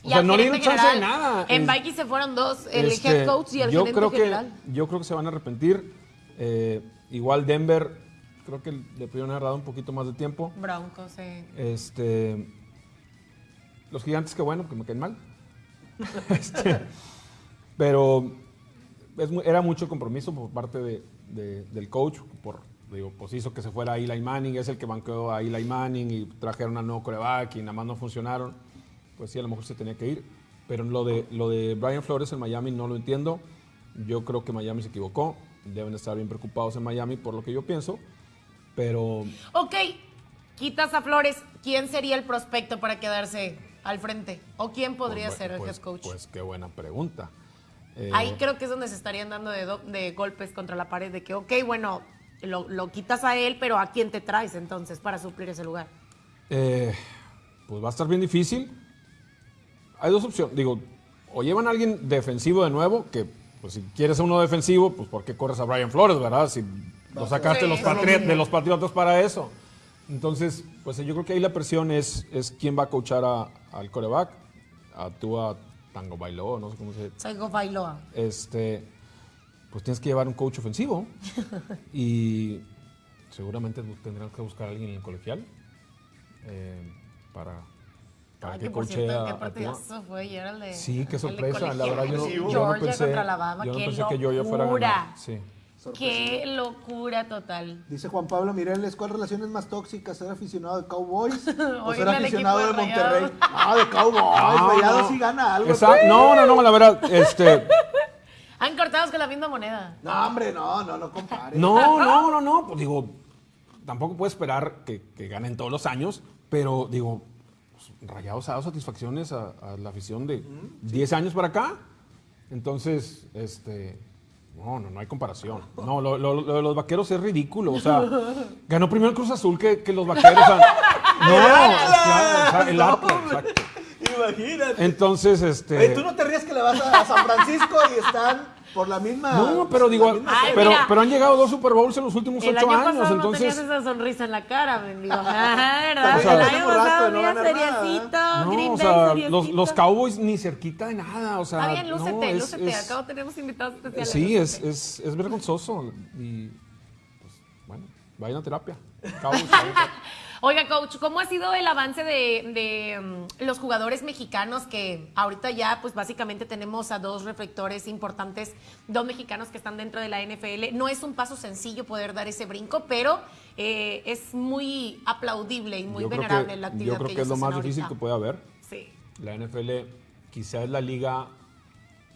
O sea, al no le dieron chance de nada. En Es- Vikings se fueron dos, el Este, head coach y el yo gerente creo que, general. Yo creo que se van a arrepentir. Eh, igual Denver, creo que le pudieron haber dado un poquito más de tiempo. Broncos, sí. Este, los gigantes, que bueno, que me caen mal. Este, pero es era mucho compromiso por parte de- de- del coach. Por, digo, pues hizo que se fuera Eli Manning, es el que banqueó a Eli Manning y trajeron a nuevo coreback y nada más no funcionaron. Pues sí, a lo mejor se tenía que ir. Pero lo de, lo de Brian Flores en Miami no lo entiendo. Yo creo que Miami se equivocó. Deben estar bien preocupados en Miami por lo que yo pienso. Pero Ok, quitas a Flores, ¿quién sería el prospecto para quedarse al frente? ¿O quién podría Pues, ser el pues, head coach? Pues qué buena pregunta. Eh, Ahí creo que es donde se estarían dando de, do- de golpes contra la pared, de que, ok, bueno, lo, lo quitas a él, pero ¿a quién te traes entonces para suplir ese lugar? eh, pues va a estar bien difícil. Hay dos opciones. Digo, o llevan a alguien defensivo de nuevo, que pues si quieres a uno defensivo, pues ¿por qué corres a Brian Flores, verdad? Si lo sacaste de, los Sí. patri- de los Patriotas para eso. Entonces, pues yo creo que ahí la presión es, es quién va a coachar a- al coreback, a Tua Tango Bailó, no sé cómo se Saigo Bailoa. este, pues tienes que llevar un coach ofensivo y seguramente tendrán que buscar a alguien en el colegial eh, para, para Ay, que que por cierto, a- qué partidazo fue de Sí, qué sorpresa. La verdad, yo, no- yo no Georgia pensé, contra Alabama, yo no qué pensé que Georgia fuera a locura. ganar. Sí. Qué locura total. Dice Juan Pablo Mireles, ¿cuál relación es más tóxica? ¿Ser aficionado de Cowboys o ser aficionado de Monterrey? Ah, de Cowboys. No, Rayados no. sí gana algo. Exacto. No, no, no, la verdad, este, Han cortados con la misma moneda. No, hombre, no, no, no compare. no, no, no, no, pues digo, tampoco puedo esperar que, que ganen todos los años, pero digo, pues, Rayados ha dado satisfacciones a, a la afición de 10 años para acá. Entonces, este, no, no, no hay comparación. No, lo, lo- lo de los vaqueros es ridículo. O sea, ganó primero el Cruz Azul que, que los vaqueros. o sea, no, claro, o sea, el Atlas, exacto. Imagínate. Entonces, este. Oye, tú no te rías que le vas a, a San Francisco y están por la misma. No, pero digo, Ay, pero, mira. pero han llegado dos Super Bowls en los últimos El ocho año años. pasado no entonces, tenías esa sonrisa en la cara, mendigo. Ah, ¿verdad? O sea, el año pasado, no nada, seriecito, no, Green o sea, los, los Cowboys ni cerquita de nada. O sea, Está bien, lúcete, no, es- lúcete. es- Acabo tenemos invitados especiales. Sí, es, es, es vergonzoso. Y, pues, bueno, vayan a terapia. Cowboys, vayan a terapia. Oiga, coach, ¿cómo ha sido el avance de, de, mm, los jugadores mexicanos que ahorita ya, pues básicamente tenemos a dos reflectores importantes, dos mexicanos que están dentro de la NFL? No es un paso sencillo poder dar ese brinco, pero eh, es muy aplaudible y muy Yo venerable que- la actividad Yo creo que que es lo más difícil que puede haber. Sí. La NFL quizá es la liga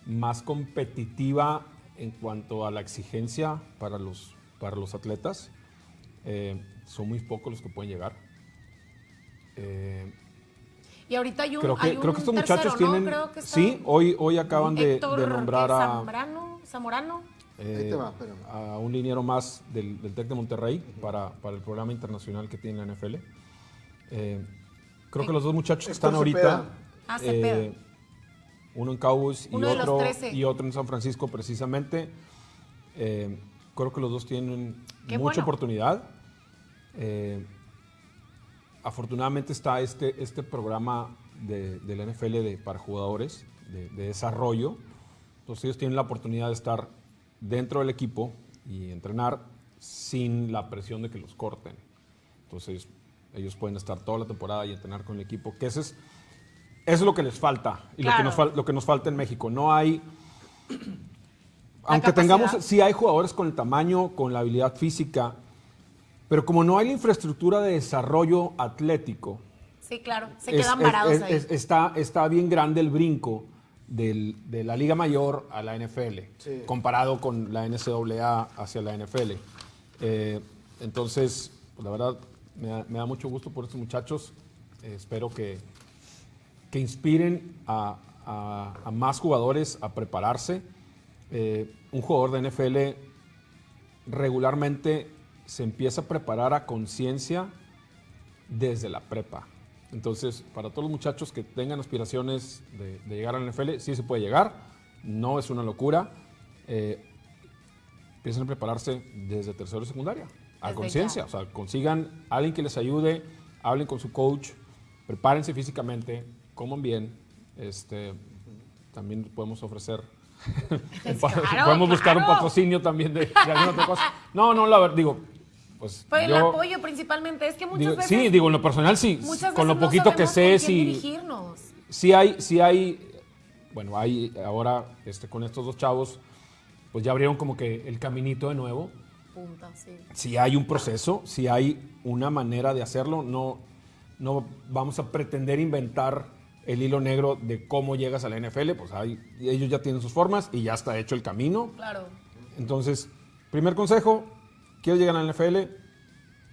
más competitiva en cuanto a la exigencia para los, para los atletas. Eh, son muy pocos los que pueden llegar. Eh, Y ahorita hay un, creo, hay que, un creo que estos tercero, muchachos ¿no? tienen... Creo que está sí, hoy, hoy acaban de, de nombrar a, Zambrano, Zamorano. eh, Ahí te va, espérame. a un liniero más del, del TEC de Monterrey para, para el programa internacional que tiene la NFL. Eh, creo que los dos muchachos que están ahorita. Ah, eh, uno en Cowboys y Uno otro, 13. y otro en San Francisco precisamente, eh, creo que los dos tienen Qué mucha bueno. oportunidad. Eh, afortunadamente está este, este programa de, del NFL de, para jugadores de, de desarrollo. Entonces ellos tienen la oportunidad de estar dentro del equipo y entrenar sin la presión de que los corten. Entonces ellos pueden estar toda la temporada y entrenar con el equipo, que eso es, eso es lo que les falta y lo, que Claro. nos lo que nos falta en México. No hay... Aunque tengamos, sí hay jugadores con el tamaño, con la habilidad física, pero como no hay la infraestructura de desarrollo atlético, Sí, claro. Se es- quedan es- varados es- ahí. es- está, está bien grande el brinco del- de la Liga Mayor a la NFL, Sí. comparado con la NCAA hacia la NFL. Eh, entonces, pues, la verdad, me da, me da mucho gusto por estos muchachos. Eh, espero que, que inspiren a, a- a más jugadores a prepararse. Eh, un jugador de NFL regularmente se empieza a preparar a conciencia desde la prepa. Entonces, para todos los muchachos que tengan aspiraciones de, de llegar a la NFL, sí se puede llegar, no es una locura. Eh, empiecen a prepararse desde tercero y secundaria, a conciencia. O sea, consigan alguien que les ayude, hablen con su coach, prepárense físicamente, coman bien, Este, también podemos ofrecer, Claro, podemos buscar un patrocinio también de, de alguna otra cosa. No, no, la verdad, digo, pues Pues el yo- apoyo principalmente, es que muchas digo, veces... sí, digo, en lo personal sí, muchas con lo veces no poquito que sé, sí, dirigirnos. sí hay, sí hay, bueno, hay ahora este, con estos dos chavos, pues ya abrieron como que el caminito de nuevo. Punta, sí. Si hay un proceso, si hay una manera de hacerlo, no, no vamos a pretender inventar el hilo negro de cómo llegas a la NFL, pues hay, ellos ya tienen sus formas y ya está hecho el camino. Claro. Entonces, primer consejo, ¿quieres llegar a la NFL?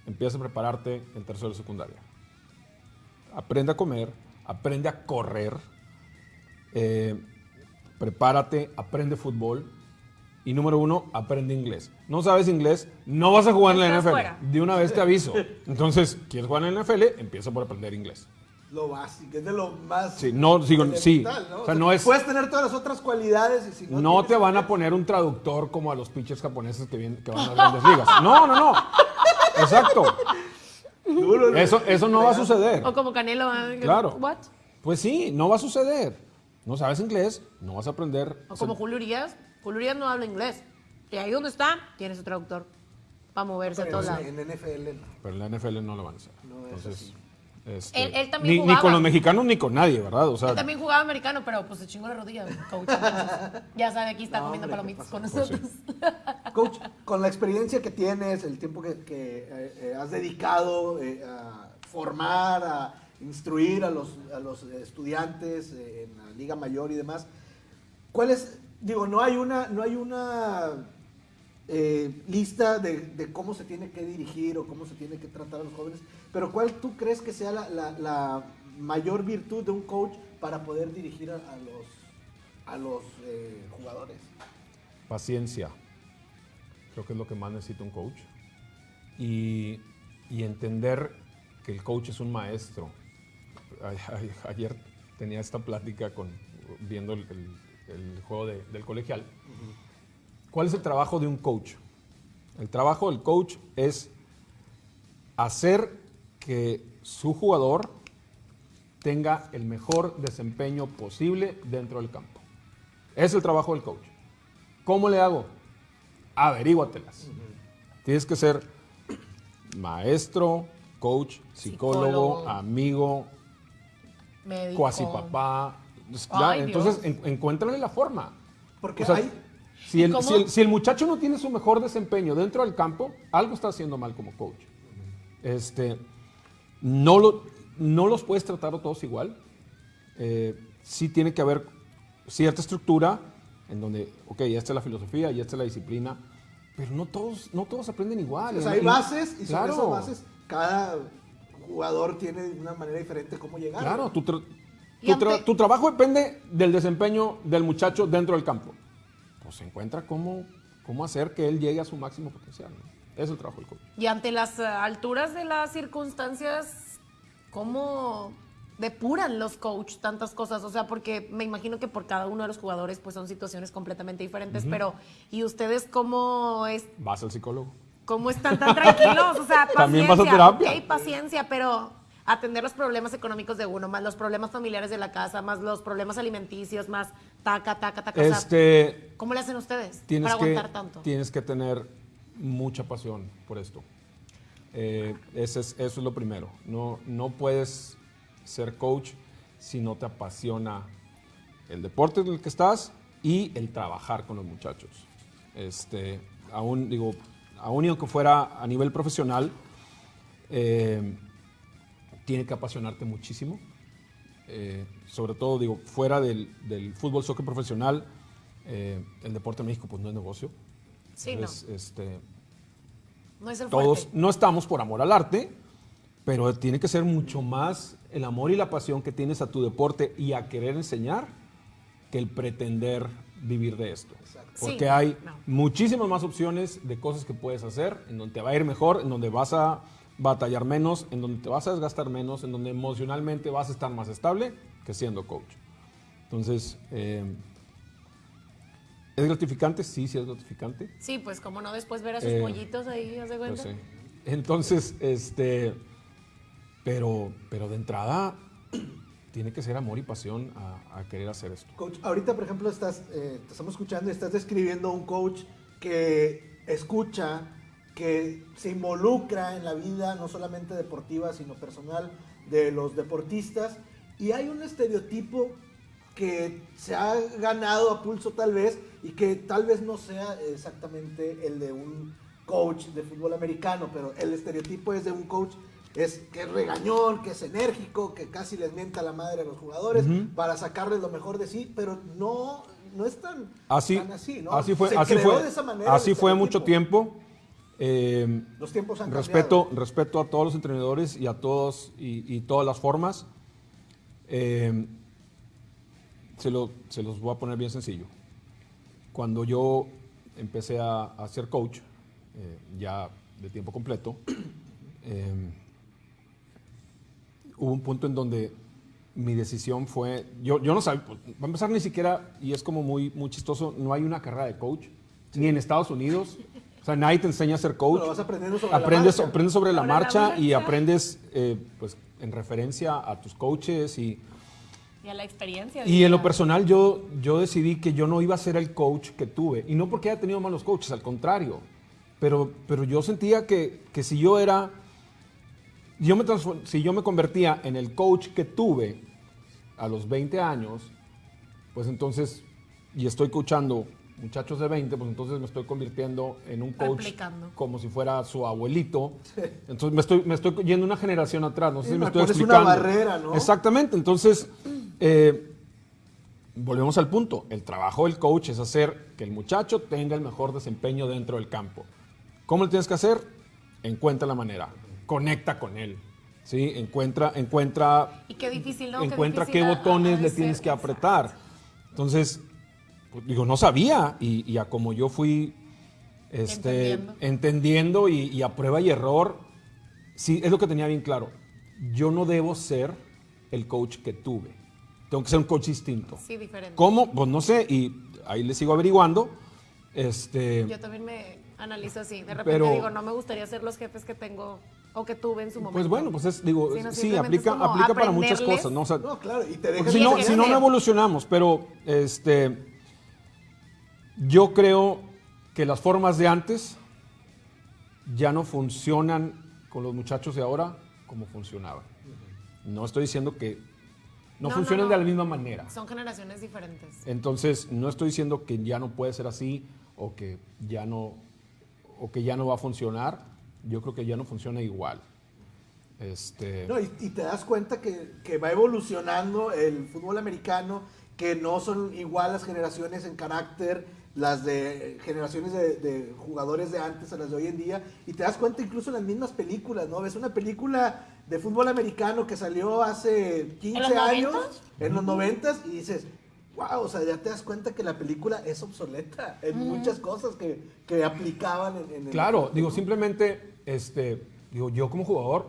Empieza a prepararte en tercero de secundaria. Aprende a comer, aprende a correr, eh, prepárate, aprende fútbol y número uno, aprende inglés. No sabes inglés, no vas a jugar en la NFL. fuera. De una vez te aviso. Entonces, ¿quieres jugar en la NFL? Empieza por aprender inglés. Lo básico, es de lo más. Sí, no, sí. ¿no? O sea, no es- Puedes tener todas las otras cualidades y si no. Te van a poner un traductor como a los pitchers japoneses que, vienen, que van a las grandes ligas. No, no, no. Exacto. duro, ¿no? Eso, eso no va a suceder. O como Canelo. ¿eh? Claro. What? Pues sí, no va a suceder. No sabes inglés, no vas a aprender. O como Julio Urias. Julio Urias no habla inglés. Y ahí donde está, tiene su traductor. Para moverse a Pero todos lados. en NFL no. Pero en la NFL no lo van a hacer. No es Entonces, este, Él- él también ni, con los mexicanos ni con nadie, ¿verdad? O sea, Él también jugaba americano, pero pues se chingó la rodilla, coach. ya sabe, aquí está No, comiendo hombre, ¿qué palomitas con pasa? nosotros. Coach, con la experiencia que tienes, el tiempo que, que, eh, eh, has dedicado eh, a formar, a instruir a los, a los estudiantes eh, en la Liga Mayor y demás, ¿cuál es, digo, no hay una, no hay una eh, lista de, de cómo se tiene que dirigir o cómo se tiene que tratar a los jóvenes, pero ¿cuál tú crees que sea la, la- la mayor virtud de un coach para poder dirigir a, a los, a los eh, jugadores? paciencia. Creo que es lo que más necesita un coach. Y, y entender que el coach es un maestro. A- Ayer tenía esta plática con, viendo el, el- el juego de- del colegial. ¿Cuál es el trabajo de un coach? El trabajo del coach es hacer que su jugador tenga el mejor desempeño posible dentro del campo. Es el trabajo del coach. ¿Cómo le hago? Averíguatelas. Tienes que ser maestro, coach, psicólogo, Psicólogo. amigo, cuasi papá. Ay, entonces en- encuéntrale la forma. Porque O sea, hay... si, ¿Y el, si el- si el muchacho no tiene su mejor desempeño dentro del campo, algo está haciendo mal como coach. Este, no, lo, no los puedes tratar a todos igual. Eh, sí tiene que haber cierta estructura en donde, ok, esta es la filosofía y esta es la disciplina, pero no todos, no todos aprenden igual. O sea, hay bases y sobre claro, esas bases cada jugador tiene de una manera diferente cómo llegar. Claro, tu, tra- tu, tra- tu trabajo depende del desempeño del muchacho dentro del campo. Pues se encuentra cómo, cómo hacer que él llegue a su máximo potencial. ¿no? Es el trabajo del coach. Y ante las eh, alturas de las circunstancias, ¿cómo depuran los coach tantas cosas? O sea, porque me imagino que por cada uno de los jugadores pues son situaciones completamente diferentes, pero ¿y ustedes cómo es Vas al psicólogo. cómo están tan tranquilos? O sea, paciencia, También vas a terapia. ok, paciencia, pero atender los problemas económicos de uno, más los problemas familiares de la casa, más los problemas alimenticios, más taca, taca, taca. o sea, Este, ¿Cómo le hacen ustedes tienes, para que, aguantar tanto? tienes que tener mucha pasión por esto. Eh, ese es- eso es lo primero. No, no puedes ser coach si no te apasiona el deporte en el que estás y el trabajar con los muchachos. Este, aún, digo, aún y aunque fuera a nivel profesional, eh, tiene que apasionarte muchísimo. Eh, sobre todo, digo, fuera del, del fútbol, soccer profesional, eh, el deporte en México pues no es negocio. Sí, Entonces, este, no es el todos fuerte. no estamos por amor al arte, pero tiene que ser mucho más el amor y la pasión que tienes a tu deporte y a querer enseñar que el pretender vivir de esto. Porque Sí, hay no. muchísimas más opciones de cosas que puedes hacer, en donde te va a ir mejor, en donde vas a batallar menos, en donde te vas a desgastar menos, en donde emocionalmente vas a estar más estable que siendo coach. Entonces, eh, ¿es gratificante? Sí, sí es gratificante. Sí, pues cómo no después ver a sus Eh, pollitos ahí, ¿haz de Pues cuenta? sí. Entonces, este, pero, pero de entrada tiene que ser amor y pasión a, a querer hacer esto. Coach, ahorita, por ejemplo, estás, eh, te estamos escuchando y estás describiendo a un coach que escucha, que se involucra en la vida, no solamente deportiva, sino personal de los deportistas. Y hay un estereotipo que se ha ganado a pulso tal vez y que tal vez no sea exactamente el de un coach de fútbol americano, pero el estereotipo es de un coach es que es regañón, que es enérgico, que casi les mienta la madre a los jugadores para sacarles lo mejor de sí, pero no, no es tan Así, tan así, ¿no? así fue, Se así creó fue, de esa manera así fue mucho tiempo. Eh, Los tiempos han respeto, cambiado. respeto a todos los entrenadores y a todos y, y todas las formas. Eh, se, lo- se los voy a poner bien sencillo. Cuando yo empecé a, a ser coach, eh, ya de tiempo completo, eh, hubo un punto en donde mi decisión fue, yo, yo no sabía, pues, va a empezar ni siquiera, y es como muy, muy chistoso, no hay una carrera de coach, ni en Estados Unidos. O sea, nadie te enseña a ser coach. Lo vas aprendiendo sobre la aprendes, marcha. aprendes sobre la Sobre la marcha y marcha. aprendes eh, pues, en referencia a tus coaches y, Y a la experiencia. y en lo personal yo, yo decidí que yo no iba a ser el coach que tuve. Y no porque haya tenido malos coaches, al contrario. Pero, pero yo sentía que, que si yo era, yo me si yo me convertía en el coach que tuve a los 20 años, pues entonces, y estoy coachando muchachos de 20, pues entonces me estoy convirtiendo en un coach Replicando. como si fuera su abuelito. Entonces me estoy, me estoy yendo una generación atrás, no sé Sí, si me estoy pones una explicando. barrera, ¿no? Exactamente, entonces, eh, volvemos al punto. El trabajo del coach es hacer que el muchacho tenga el mejor desempeño dentro del campo. ¿Cómo lo tienes que hacer? Encuentra la manera. Conecta con él. ¿sí? Encuentra, encuentra, Y qué difícil, ¿no? Qué encuentra difícil qué botones le tienes que apretar. Entonces, digo, no sabía. Y, y a como yo fui este, Entendiendo. entendiendo, y, y a prueba y error, sí, es lo que tenía bien claro. Yo no debo ser el coach que tuve. Tengo que ser un coach distinto. Sí, diferente. ¿Cómo? Pues no sé, y ahí le sigo averiguando. Este, Yo también me analizo así. De repente Pero- digo, no me gustaría ser los jefes que tengo o que tuve en su momento. pues bueno, pues es, digo, Sí, no, sí, simplemente aplica, aplica para muchas cosas, ¿no? O sea, No, claro, y te porque dejas si no, si no, no evolucionamos, pero este, yo creo que las formas de antes ya no funcionan con los muchachos de ahora como funcionaban. No estoy diciendo que no, No, no, funcionan no. de la misma manera. Son generaciones diferentes. Entonces, no estoy diciendo que ya no puede ser así o que ya no, o que ya no va a funcionar. Yo creo que ya no funciona igual. Este, No, y, y te das cuenta que, que va evolucionando el fútbol americano, que no son igual las generaciones en carácter, las de generaciones de, de jugadores de antes a las de hoy en día, y te das cuenta incluso en las mismas películas, ¿no? Ves una película de fútbol americano que salió hace 15 los años, 90s? en los 90 y dices, wow, o sea, ya te das cuenta que la película es obsoleta en muchas cosas que, que aplicaban en, en el Claro, deporte, digo, simplemente, este, digo, yo como jugador,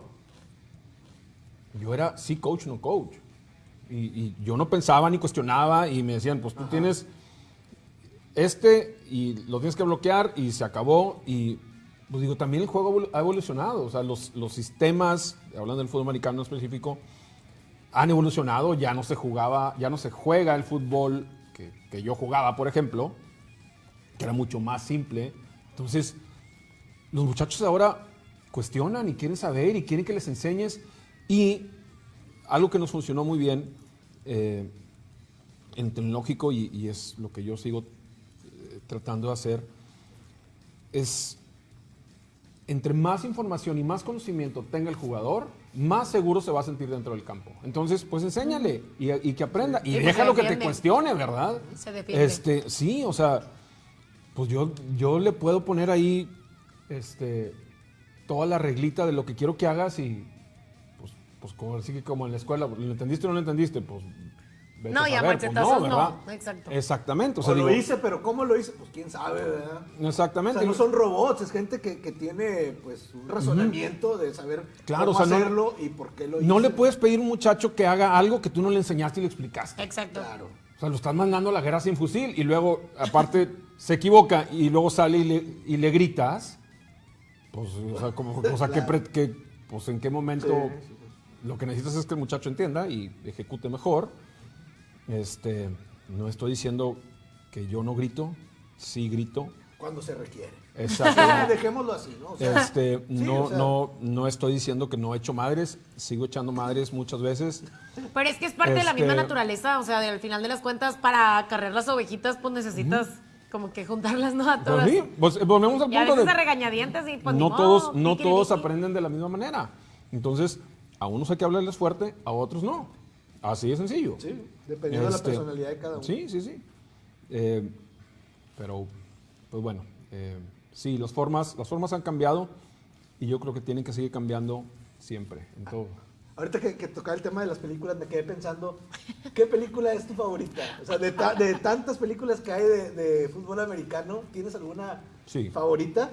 yo era sí coach, no coach. Y, y yo no pensaba ni cuestionaba y me decían, pues tú tienes este y lo tienes que bloquear y se acabó. Y pues digo, también el juego ha evolucionado. O sea, los, los sistemas, hablando del fútbol americano en específico, han evolucionado. Ya no se jugaba, ya no se juega el fútbol que, yo jugaba, por ejemplo, que era mucho más simple. Entonces, los muchachos ahora cuestionan y quieren saber y quieren que les enseñes. Y algo que nos funcionó muy bien eh, en tecnológico y, es lo que yo sigo tratando de hacer, es entre más información y más conocimiento tenga el jugador, más seguro se va a sentir dentro del campo. Entonces, pues enséñale y, y que aprenda. Y déjalo que te cuestione, ¿verdad? Se defiende. Este, sí, o sea, pues yo, yo le puedo poner ahí este, toda la reglita de lo que quiero que hagas y pues, pues como, así que como en la escuela, ¿lo entendiste o no lo entendiste? Pues vete No, y a saber, pues, machetazos no, ¿verdad? exacto. Exactamente, o lo digo, hice, pero ¿cómo lo hice? Pues quién sabe, ¿verdad? O exactamente. sea, no son robots, es gente que, que tiene pues un razonamiento de saber Claro, cómo o sea, no- hacerlo y por qué lo no hice. le puedes pedir a un muchacho que haga algo que tú no le enseñaste y le explicaste. Exacto. Claro. O sea, lo estás mandando a la guerra sin fusil y luego, aparte, se equivoca y luego sale y le, y le gritas. Pues, o sea, como, o sea, ¿qué pre- qué- pues, ¿en qué momento? Sí, sí, lo que necesitas es que el muchacho entienda y ejecute mejor. Este, no estoy diciendo que yo no grito, sí grito. Cuando se requiere. Exacto. Dejémoslo así, ¿no? O sea, Este, sí, no, o sea, no, no estoy diciendo que no he hecho madres, sigo echando madres muchas veces. Pero es que es parte de la Este- misma naturaleza, o sea, de- al final de las cuentas, para cargar las ovejitas, pues necesitas como que juntarlas, ¿no? A todas. Pues sí, pues, eh, volvemos al Y a punto veces de a regañadientes y pues no modo, todos, no todos aprenden de la misma manera. Entonces, a unos hay que hablarles fuerte, a otros no. Así de sencillo. Sí, dependiendo de la Este, personalidad de cada uno. Sí, sí, sí. Eh, pero, pues bueno, eh, sí, las formas, las formas han cambiado y yo creo que tienen que seguir cambiando siempre, en todo. Ahorita que, que tocaba el tema de las películas, me quedé pensando, ¿qué película es tu favorita? O sea, de, ta- de tantas películas que hay de, de fútbol americano, ¿tienes alguna Sí. favorita?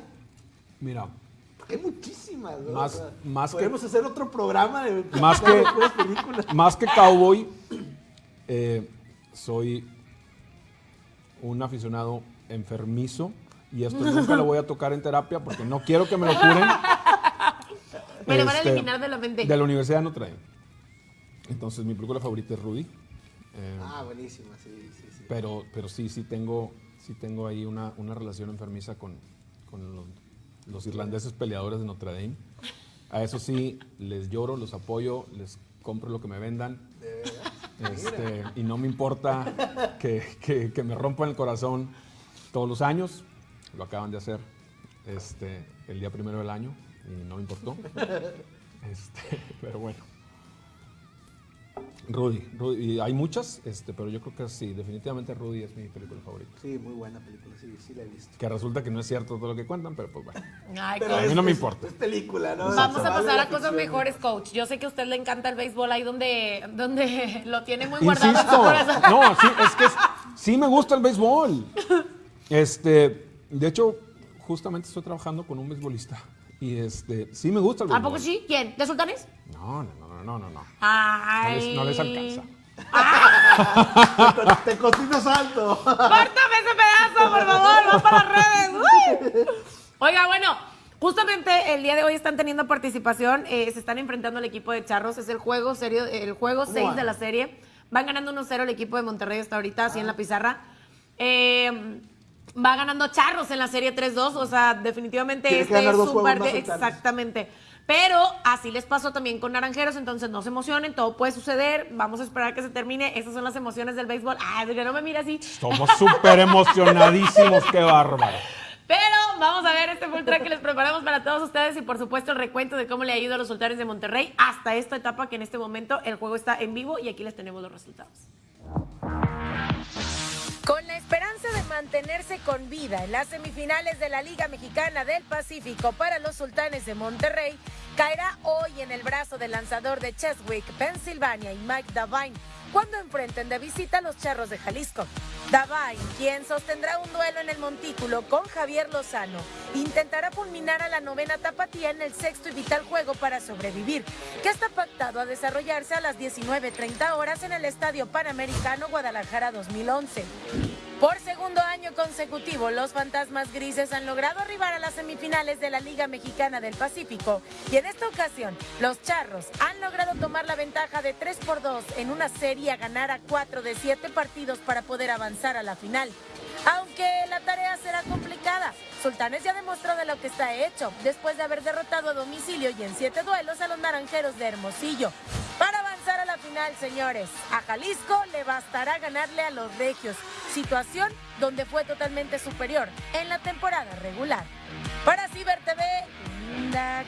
Mira, hay muchísimas, ¿no? Más- más que- Podemos hacer otro programa de Más que- películas. más que cowboy, eh, soy un aficionado enfermizo y esto nunca lo voy a tocar en terapia porque no quiero que me lo curen. Me lo van a Este, eliminar de la mente. De la Universidad Notre Dame. Entonces, mi película favorita es Rudy. Eh, Ah, buenísima, sí, sí, sí. pero, pero sí, sí tengo, sí tengo ahí una, una relación enfermiza con, con los, los irlandeses peleadores de Notre Dame. A eso sí, les lloro, los apoyo, les compro lo que me vendan. Este, y no me importa que, que- que me rompan el corazón todos los años. Lo acaban de hacer este, el día primero del año y no me importó. Este, pero bueno. Rudy, Rudy, y hay muchas, este, pero yo creo que sí, definitivamente Rudy es mi película favorita. Sí, muy buena película, sí, sí la he visto. Que resulta que no es cierto todo lo que cuentan, pero pues bueno. Ay, Pero a mí es- no me importa. Es película, ¿no? Vamos a pasar a cosas mejores, coach. Yo sé que a usted le encanta el béisbol ahí donde, donde lo tiene muy guardado en su Insisto, corazón. no, sí, es que es- sí me gusta el béisbol. Este, de hecho, justamente estoy trabajando con un beisbolista y este, sí me gusta el ¿A béisbol. poco sí? ¿Quién? ¿De Sultanes? No, no, no, no, no, no. No Ay. les, no les alcanza. Te cocino salto. ¡Córtame ese pedazo, por favor! ¡Va para las redes! ¡Uy! Oiga, bueno, justamente el día de hoy están teniendo participación. eh, se están enfrentando al equipo de Charros. Es el juego serio, el juego 6 van? de la serie. Van ganando 1-0 el equipo de Monterrey hasta ahorita, así en la pizarra. Eh, va ganando Charros en la serie 3-2. O sea, definitivamente este es dos un juegos par Pero así les pasó también con Naranjeros, entonces no se emocionen, todo puede suceder. Vamos a esperar que se termine. Esas son las emociones del béisbol. Ay, que no me mire así. Somos súper emocionadísimos, qué bárbaro. Pero vamos a ver este full track que les preparamos para todos ustedes y por supuesto el recuento de cómo le ha ido a los sultanes de Monterrey hasta esta etapa que en este momento el juego está en vivo y aquí les tenemos los resultados. Mantenerse con vida en las semifinales de la Liga Mexicana del Pacífico para los sultanes de Monterrey, caerá hoy en el brazo del lanzador de Cheswick, Pensilvania y Mike Davine cuando enfrenten de visita a los charros de Jalisco. Davine, quien sostendrá un duelo en el montículo con Javier Lozano, intentará fulminar a la novena tapatía en el sexto y vital juego para sobrevivir, que está pactado a desarrollarse a las 19.30 horas en el Estadio Panamericano Guadalajara 2011. Por segundo año consecutivo, los fantasmas grises han logrado arribar a las semifinales de la Liga Mexicana del Pacífico y en esta ocasión los charros han logrado tomar la ventaja de 3 por 2 en una serie a ganar a 4 de 7 partidos para poder avanzar a la final. Aunque la tarea será complicada, Sultanes ya demostró de lo que está hecho después de haber derrotado a domicilio y en 7 duelos a los naranjeros de Hermosillo. Para avanzar a la final, señores, a Jalisco le bastará ganarle a los regios, situación donde fue totalmente superior en la temporada regular. Para Ciber TV, Linda.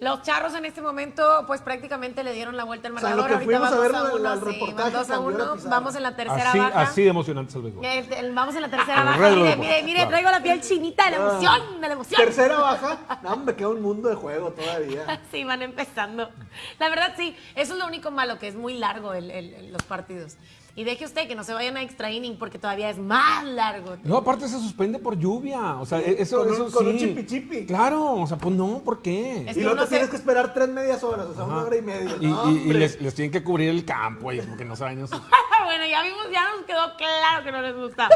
Los charros en este momento, pues prácticamente le dieron la vuelta al O sea, marcador. Ahorita fuimos a vamos ver a uno, sí, reportaje dos a uno. Vamos en la tercera Así, baja. así de emocionante es el béisbol. El- el- vamos en la tercera baja. Mire, mire, mire, claro. traigo la piel chinita de la emoción, de la emoción. Tercera baja. No, me queda un mundo de juego todavía. Sí, van empezando. La verdad, sí, eso es lo único malo, que es muy largo el- el- el- los partidos. Y deje usted que no se vayan a extra inning porque todavía es más largo. No, aparte se suspende por lluvia. O sea, e- eso, con un- eso con un chipi chipi. Claro, o sea, pues no, ¿por qué? Es y luego te se- tienes que esperar tres medias horas, o sea, una hora y media. Y, No, y- les, les tienen que cubrir el campo y porque no saben eso. bueno, ya vimos, ya nos quedó claro que no les gusta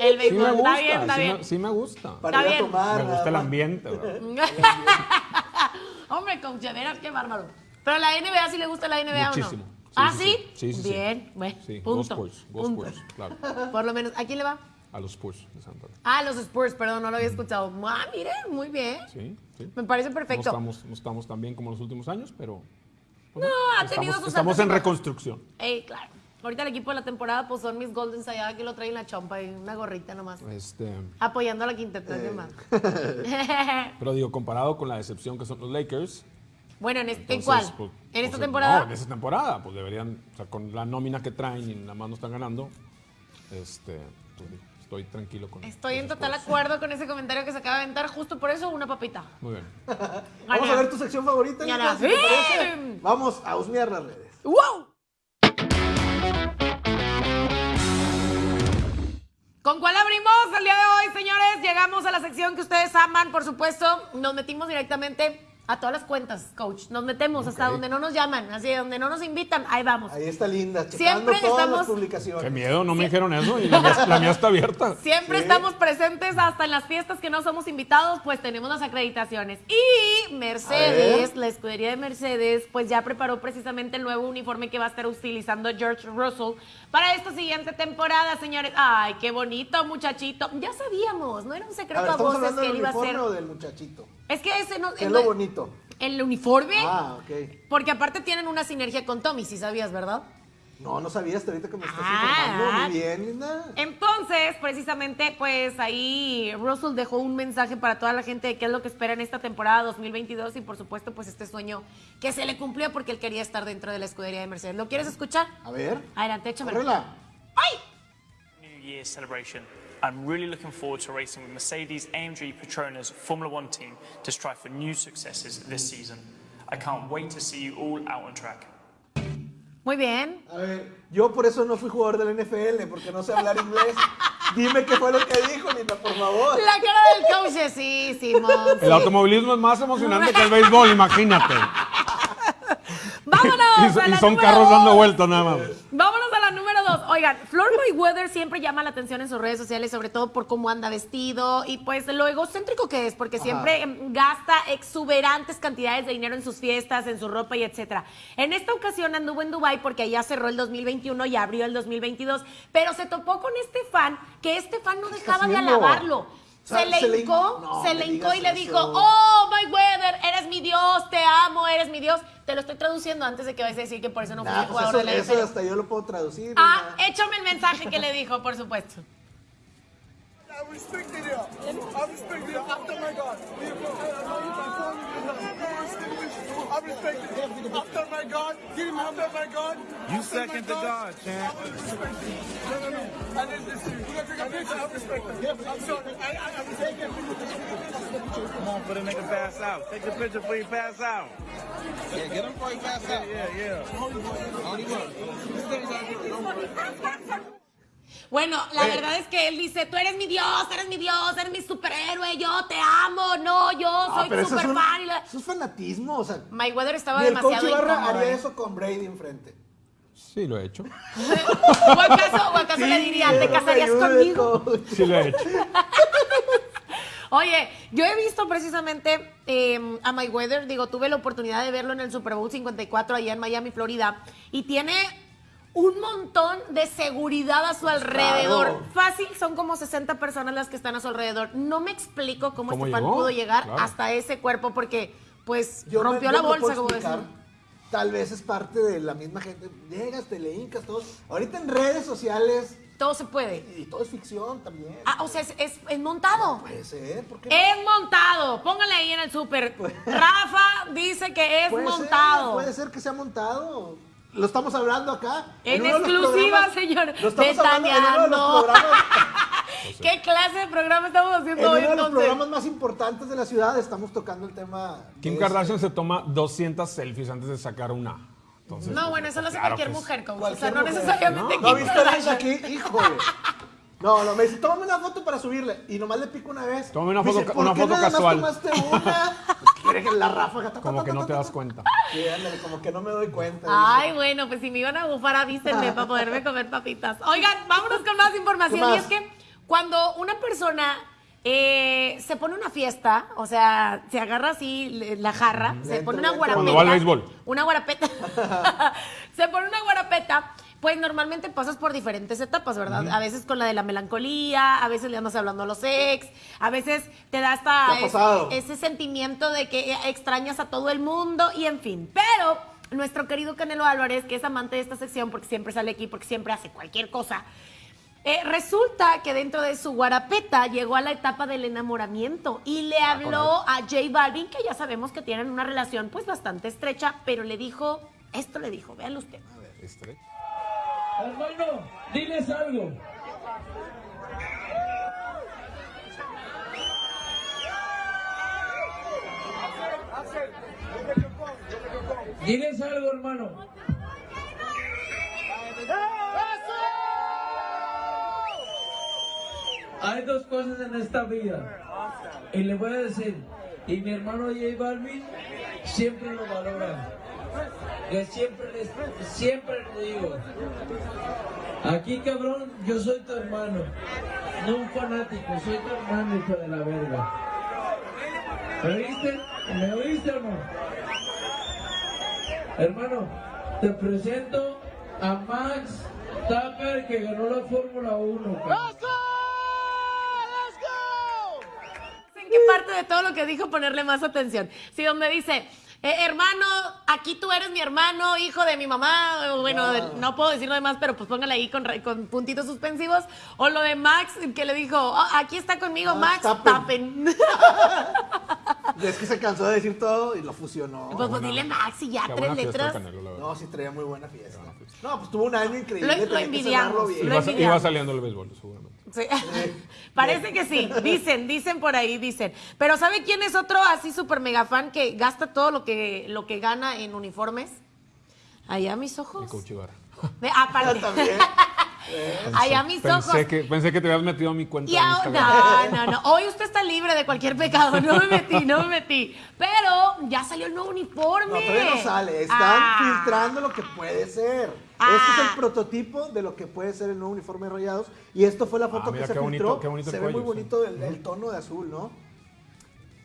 el Sí béisbol. me gusta, está bien, está sí, bien. Me, sí me gusta. Para Está ir a tomar. Me gusta el ambiente, ¿verdad? Hombre, coach, de veras, qué bárbaro. Pero la NBA sí le gusta la NBA Muchísimo. o no. ¿Ah, sí, sí? sí. Bien, bueno, Sí, punto. Go Spurs, Go punto. Spurs, claro. Por lo menos, ¿a quién le va? A los Spurs de San Antonio. Ah, los Spurs, perdón, no lo había escuchado. Ah, mire, muy bien. Sí, sí. Me parece No perfecto. estamos, no estamos tan bien como los últimos años, pero. No, ha tenido estamos, sus estamos en reconstrucción. Ey, claro. Ahorita el equipo de la temporada, pues son mis Golden allá que lo traen la chompa y una gorrita nomás. Este, Apoyando a la quinteta, ¿qué más? pero digo, comparado con la decepción que son los Lakers. Bueno, ¿en, este- ¿en entonces, cuál? pues, ¿En esta pues, temporada? No, en esta temporada. Pues deberían, o sea, con la nómina que traen y nada más no están ganando. Este, pues, estoy tranquilo con Estoy en total acuerdo con ese comentario que se acaba de aventar. Justo por eso, una papita. Muy bien. Vamos a ver tu sección favorita, si te parece. Vamos a husmear las redes. ¡Wow! ¿Con cuál abrimos el día de hoy, señores? Llegamos a la sección que ustedes aman, por supuesto. Nos metimos directamente a todas las cuentas, coach. Nos metemos hasta donde no nos llaman, así donde no nos invitan, ahí vamos. Ahí está Linda, Siempre todas las estamos- publicaciones. Qué miedo, no me dijeron eso y la mía, la mía está abierta. Siempre Sí. estamos presentes hasta en las fiestas que no somos invitados, pues tenemos las acreditaciones. Y Mercedes, la escudería de Mercedes, pues ya preparó precisamente el nuevo uniforme que va a estar utilizando George Russell para esta siguiente temporada, señores. Ay, qué bonito, muchachito. Ya sabíamos, no era un A secreto ver, a, ¿estamos voces que él iba a ser. del muchachito? Es que ese no ¿Qué es lo bonito? El uniforme, Ah, ok. porque aparte tienen una sinergia con Tommy, si sabías, ¿verdad? No, no sabía hasta ahorita que me estás Ah. informando. Muy bien, Linda. Entonces, precisamente, pues ahí Russell dejó un mensaje para toda la gente de qué es lo que espera en esta temporada 2022 y por supuesto, pues este sueño que se le cumplió porque él quería estar dentro de la escudería de Mercedes. ¿Lo quieres escuchar? A ver. Adelante. Córrela. ¡Ay! New Year celebration. I'm really looking forward to racing with Mercedes AMG Petronas Formula One team to strive for new successes this season. I can't wait to see you all out on track. Muy bien. A ver, yo por eso no fui jugador del NFL, porque no sé hablar inglés. Dime qué fue lo que dijo, Linda, por favor. La cara del coach, es, sí, Simón. sí. El automovilismo es más emocionante que el béisbol, imagínate. Vámonos. Y, y son carros dos. dando vueltas nada más. Vámonos a la número dos. Oigan, Floyd Mayweather siempre llama la atención en sus redes sociales, sobre todo por cómo anda vestido y pues lo egocéntrico que es, porque siempre em, gasta exuberantes cantidades de dinero en sus fiestas, en su ropa y etcétera. En esta ocasión anduvo en Dubai porque allá cerró el 2021 y abrió el 2022, pero se topó con este fan que este fan no dejaba de alabarlo. Se le hincó, no se le hincó y le eso. dijo, oh, Mayweather, eres mi Dios, te amo, eres mi Dios. Te lo estoy traduciendo antes de que vayas a decir que por eso no Nah, fuiste pues jugador eso, de la eso NFL. hasta yo lo puedo traducir. Ah, échame el mensaje que le dijo, por supuesto. I respected you. I respected you. After my God. I respected you. After my God. Give him after my God. You second to God, champ. No, no, no. I didn't listen. We're gonna take a picture. I respect them. I'm sorry. I, I, I respect them. Come on, for the nigga pass out. Take the picture before you pass out. Yeah, get him before he pass out. Yeah, yeah. Only Bueno, la verdad es que él dice, tú eres mi Dios, eres mi Dios, eres mi superhéroe, yo te amo, no, yo Ah, soy eso es, super un, fan. y la- eso es fanatismo, o sea. Mayweather estaba Ni el coach demasiado Ibarra incómodo. haría ¿eh? eso con Brady enfrente. Sí, lo he hecho. ¿O acaso, o acaso le diría, ¿te casarías conmigo? Sí, lo he hecho. Oye, yo he visto precisamente eh, a Mayweather, digo, tuve la oportunidad de verlo en el Super Bowl 54 allá en Miami, Florida, y tiene un montón de seguridad a su alrededor. Claro. Fácil, son como 60 personas las que están a su alrededor. No me explico cómo, ¿Cómo este fan llegó? pudo llegar Claro. hasta ese cuerpo, porque pues Yo rompió la bolsa, como decían. Tal vez es parte de la misma gente. Llegas, te le hincas, todos. Ahorita en redes sociales, Todo se puede. y todo es ficción también. Ah, o sea, es, es- es montado. Puede ser, ¿por qué no? Es montado. Póngale ahí en el súper. Rafa dice que es Puede ser, montado. puede ser que sea montado. Lo estamos hablando acá. En uno exclusiva, señor. Lo estamos hablando en uno de los programas, ¿Qué clase de programa estamos en haciendo uno hoy de los entonces? programas más importantes de la ciudad. Estamos tocando el tema. Kim este- Kardashian se toma 200 selfies antes de sacar una. Entonces, No, bueno, eso lo hace claro cualquier mujer, coach. O Cualquier sea, no mujer. necesariamente ¿No Kim viste la Kardashian. aquí? Híjole. No, no, me dice, tómame una foto para subirle. Y nomás le pico una vez. Tómame una Me foto dice, ¿por una qué foto nada más casual. tomaste una? Quiere que la ráfaga. ta, Como ta, que no te das ta. cuenta. Sí, ándale, como que no me doy cuenta. Ay, bueno, pues si me iban a bufar, avísenme para poderme comer papitas. Oigan, vámonos con más información. ¿Qué Y más? es que cuando una persona eh, se pone una fiesta, o sea, se agarra así la jarra, se pone una guarapeta. Cuando va al béisbol. Una guarapeta. se pone una guarapeta. Pues normalmente pasas por diferentes etapas, ¿verdad? A veces con la de la melancolía, a veces le andas hablando a los ex, a veces te da hasta ese sentimiento de que extrañas a todo el mundo y en fin. Pero nuestro querido Canelo Álvarez, que es amante de esta sección porque siempre sale aquí, porque siempre hace cualquier cosa, eh, resulta que dentro de su guarapeta llegó a la etapa del enamoramiento y le habló a J Balvin, que ya sabemos que tienen una relación pues bastante estrecha, pero le dijo, esto le dijo, véanlo usted. Este. Hermano, diles algo. Diles algo, hermano. Hay dos cosas en esta vida. Y le voy a decir, y mi hermano J Balvin siempre lo valora. Yo siempre les, siempre le digo, aquí cabrón, yo soy tu hermano, no un fanático, soy tu hermano hijo de la verga. ¿Me oíste? ¿Me oíste o no? Hermano, te presento a Max Tapper que ganó la Fórmula 1. cabrón. ¿En qué parte de todo lo que dijo ponerle más atención? Si donde dice, eh, hermano, aquí tú eres mi hermano, hijo de mi mamá, bueno, no puedo decir lo demás, pero pues póngale ahí con, con puntitos suspensivos. O lo de Max, que le dijo, "Oh, aquí está conmigo Max, Max tapen. Es que se cansó de decir todo y lo fusionó. pues, pues dile Max y ya, Qué tres letras. Canelo. No, sí traía muy buena fiesta. No, pues tuvo un año increíble. Lo- lo envidiamos, bien. lo Iba, envidiamos. iba saliendo el béisbol, seguramente. Sí. Parece que sí, dicen, dicen por ahí, dicen. Pero ¿sabe quién es otro así súper mega fan que gasta todo lo que, lo que gana en uniformes? Allá mis Y ojos. Coach Ibarra. Ve, aparte. También. Allá mis ojos. Pensé que, pensé que te habías metido a mi cuenta Y ahora, no, no, no. Hoy usted está libre de cualquier pecado. No me metí, no me metí. Pero ya salió el nuevo uniforme. No, todavía no sale. Están Ah. filtrando lo que puede ser. Ah. Este es el prototipo de lo que puede ser el nuevo uniforme de Rayados. Y esto fue la foto Ah, mira que se qué bonito, filtró. qué bonito se ve muy bonito el, el tono de azul, ¿no?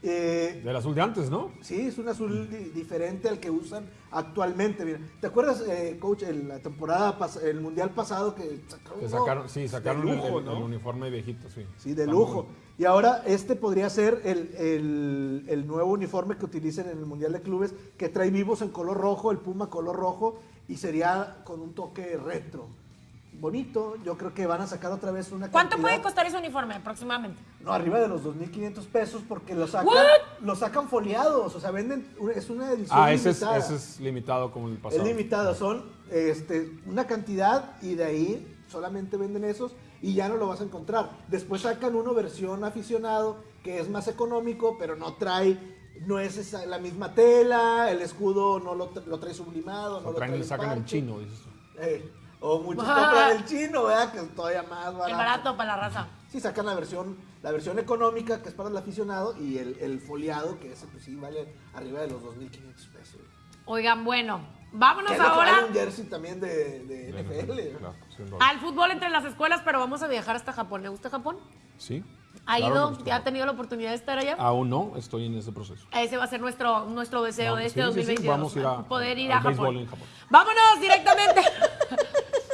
Eh, Del azul de antes, ¿no? sí, es un azul di- diferente al que usan actualmente. Mira, ¿te acuerdas, eh, coach, en la temporada, el mundial pasado que sacaron, Que sacaron, sí, sacaron el- lujo, el, ¿no? el uniforme viejito, sí. Sí, de Está lujo. muy- Y ahora este podría ser el, el- el nuevo uniforme que utilicen en el Mundial de Clubes, que trae vivos en color rojo, el Puma color rojo, y sería con un toque retro. Bonito, yo creo que van a sacar otra vez una ¿Cuánto cantidad- puede costar ese uniforme aproximadamente? No, arriba de los 2.500 pesos porque lo sacan, ¿What? lo sacan foliados, o sea, venden, es una edición Ah, ese es, limitada. ese es limitado como el pasado. Es limitado, son este, una cantidad y de ahí solamente venden esos y ya no lo vas a encontrar. Después sacan uno versión aficionado que es más económico, pero no trae, no es esa- la misma tela, el escudo no lo, lo trae sublimado, no lo traen, trae le sacan el parche. chino, dices tú. Eh, o muchos Ah. compran el chino, ¿verdad? Que es todavía más barato. El barato para la raza. Sí, sacan la versión, la versión económica, que es para el aficionado, y el, el foliado, que ese pues sí vale arriba de los 2.500 pesos. Oigan, bueno, vámonos Que es lo que ahora vale un jersey también de, de NFL. Claro, al fútbol entre las escuelas, pero vamos a viajar hasta Japón. ¿Le gusta Japón? Sí. ¿Ha claro, ido? me gusta. ¿Ya ha tenido la oportunidad de estar allá? Aún no, estoy en ese proceso. Ese va a ser nuestro, nuestro deseo de este sí, sí, sí, 2022. vamos a ir a- poder ir a Japón. béisbol en Japón. Vámonos directamente.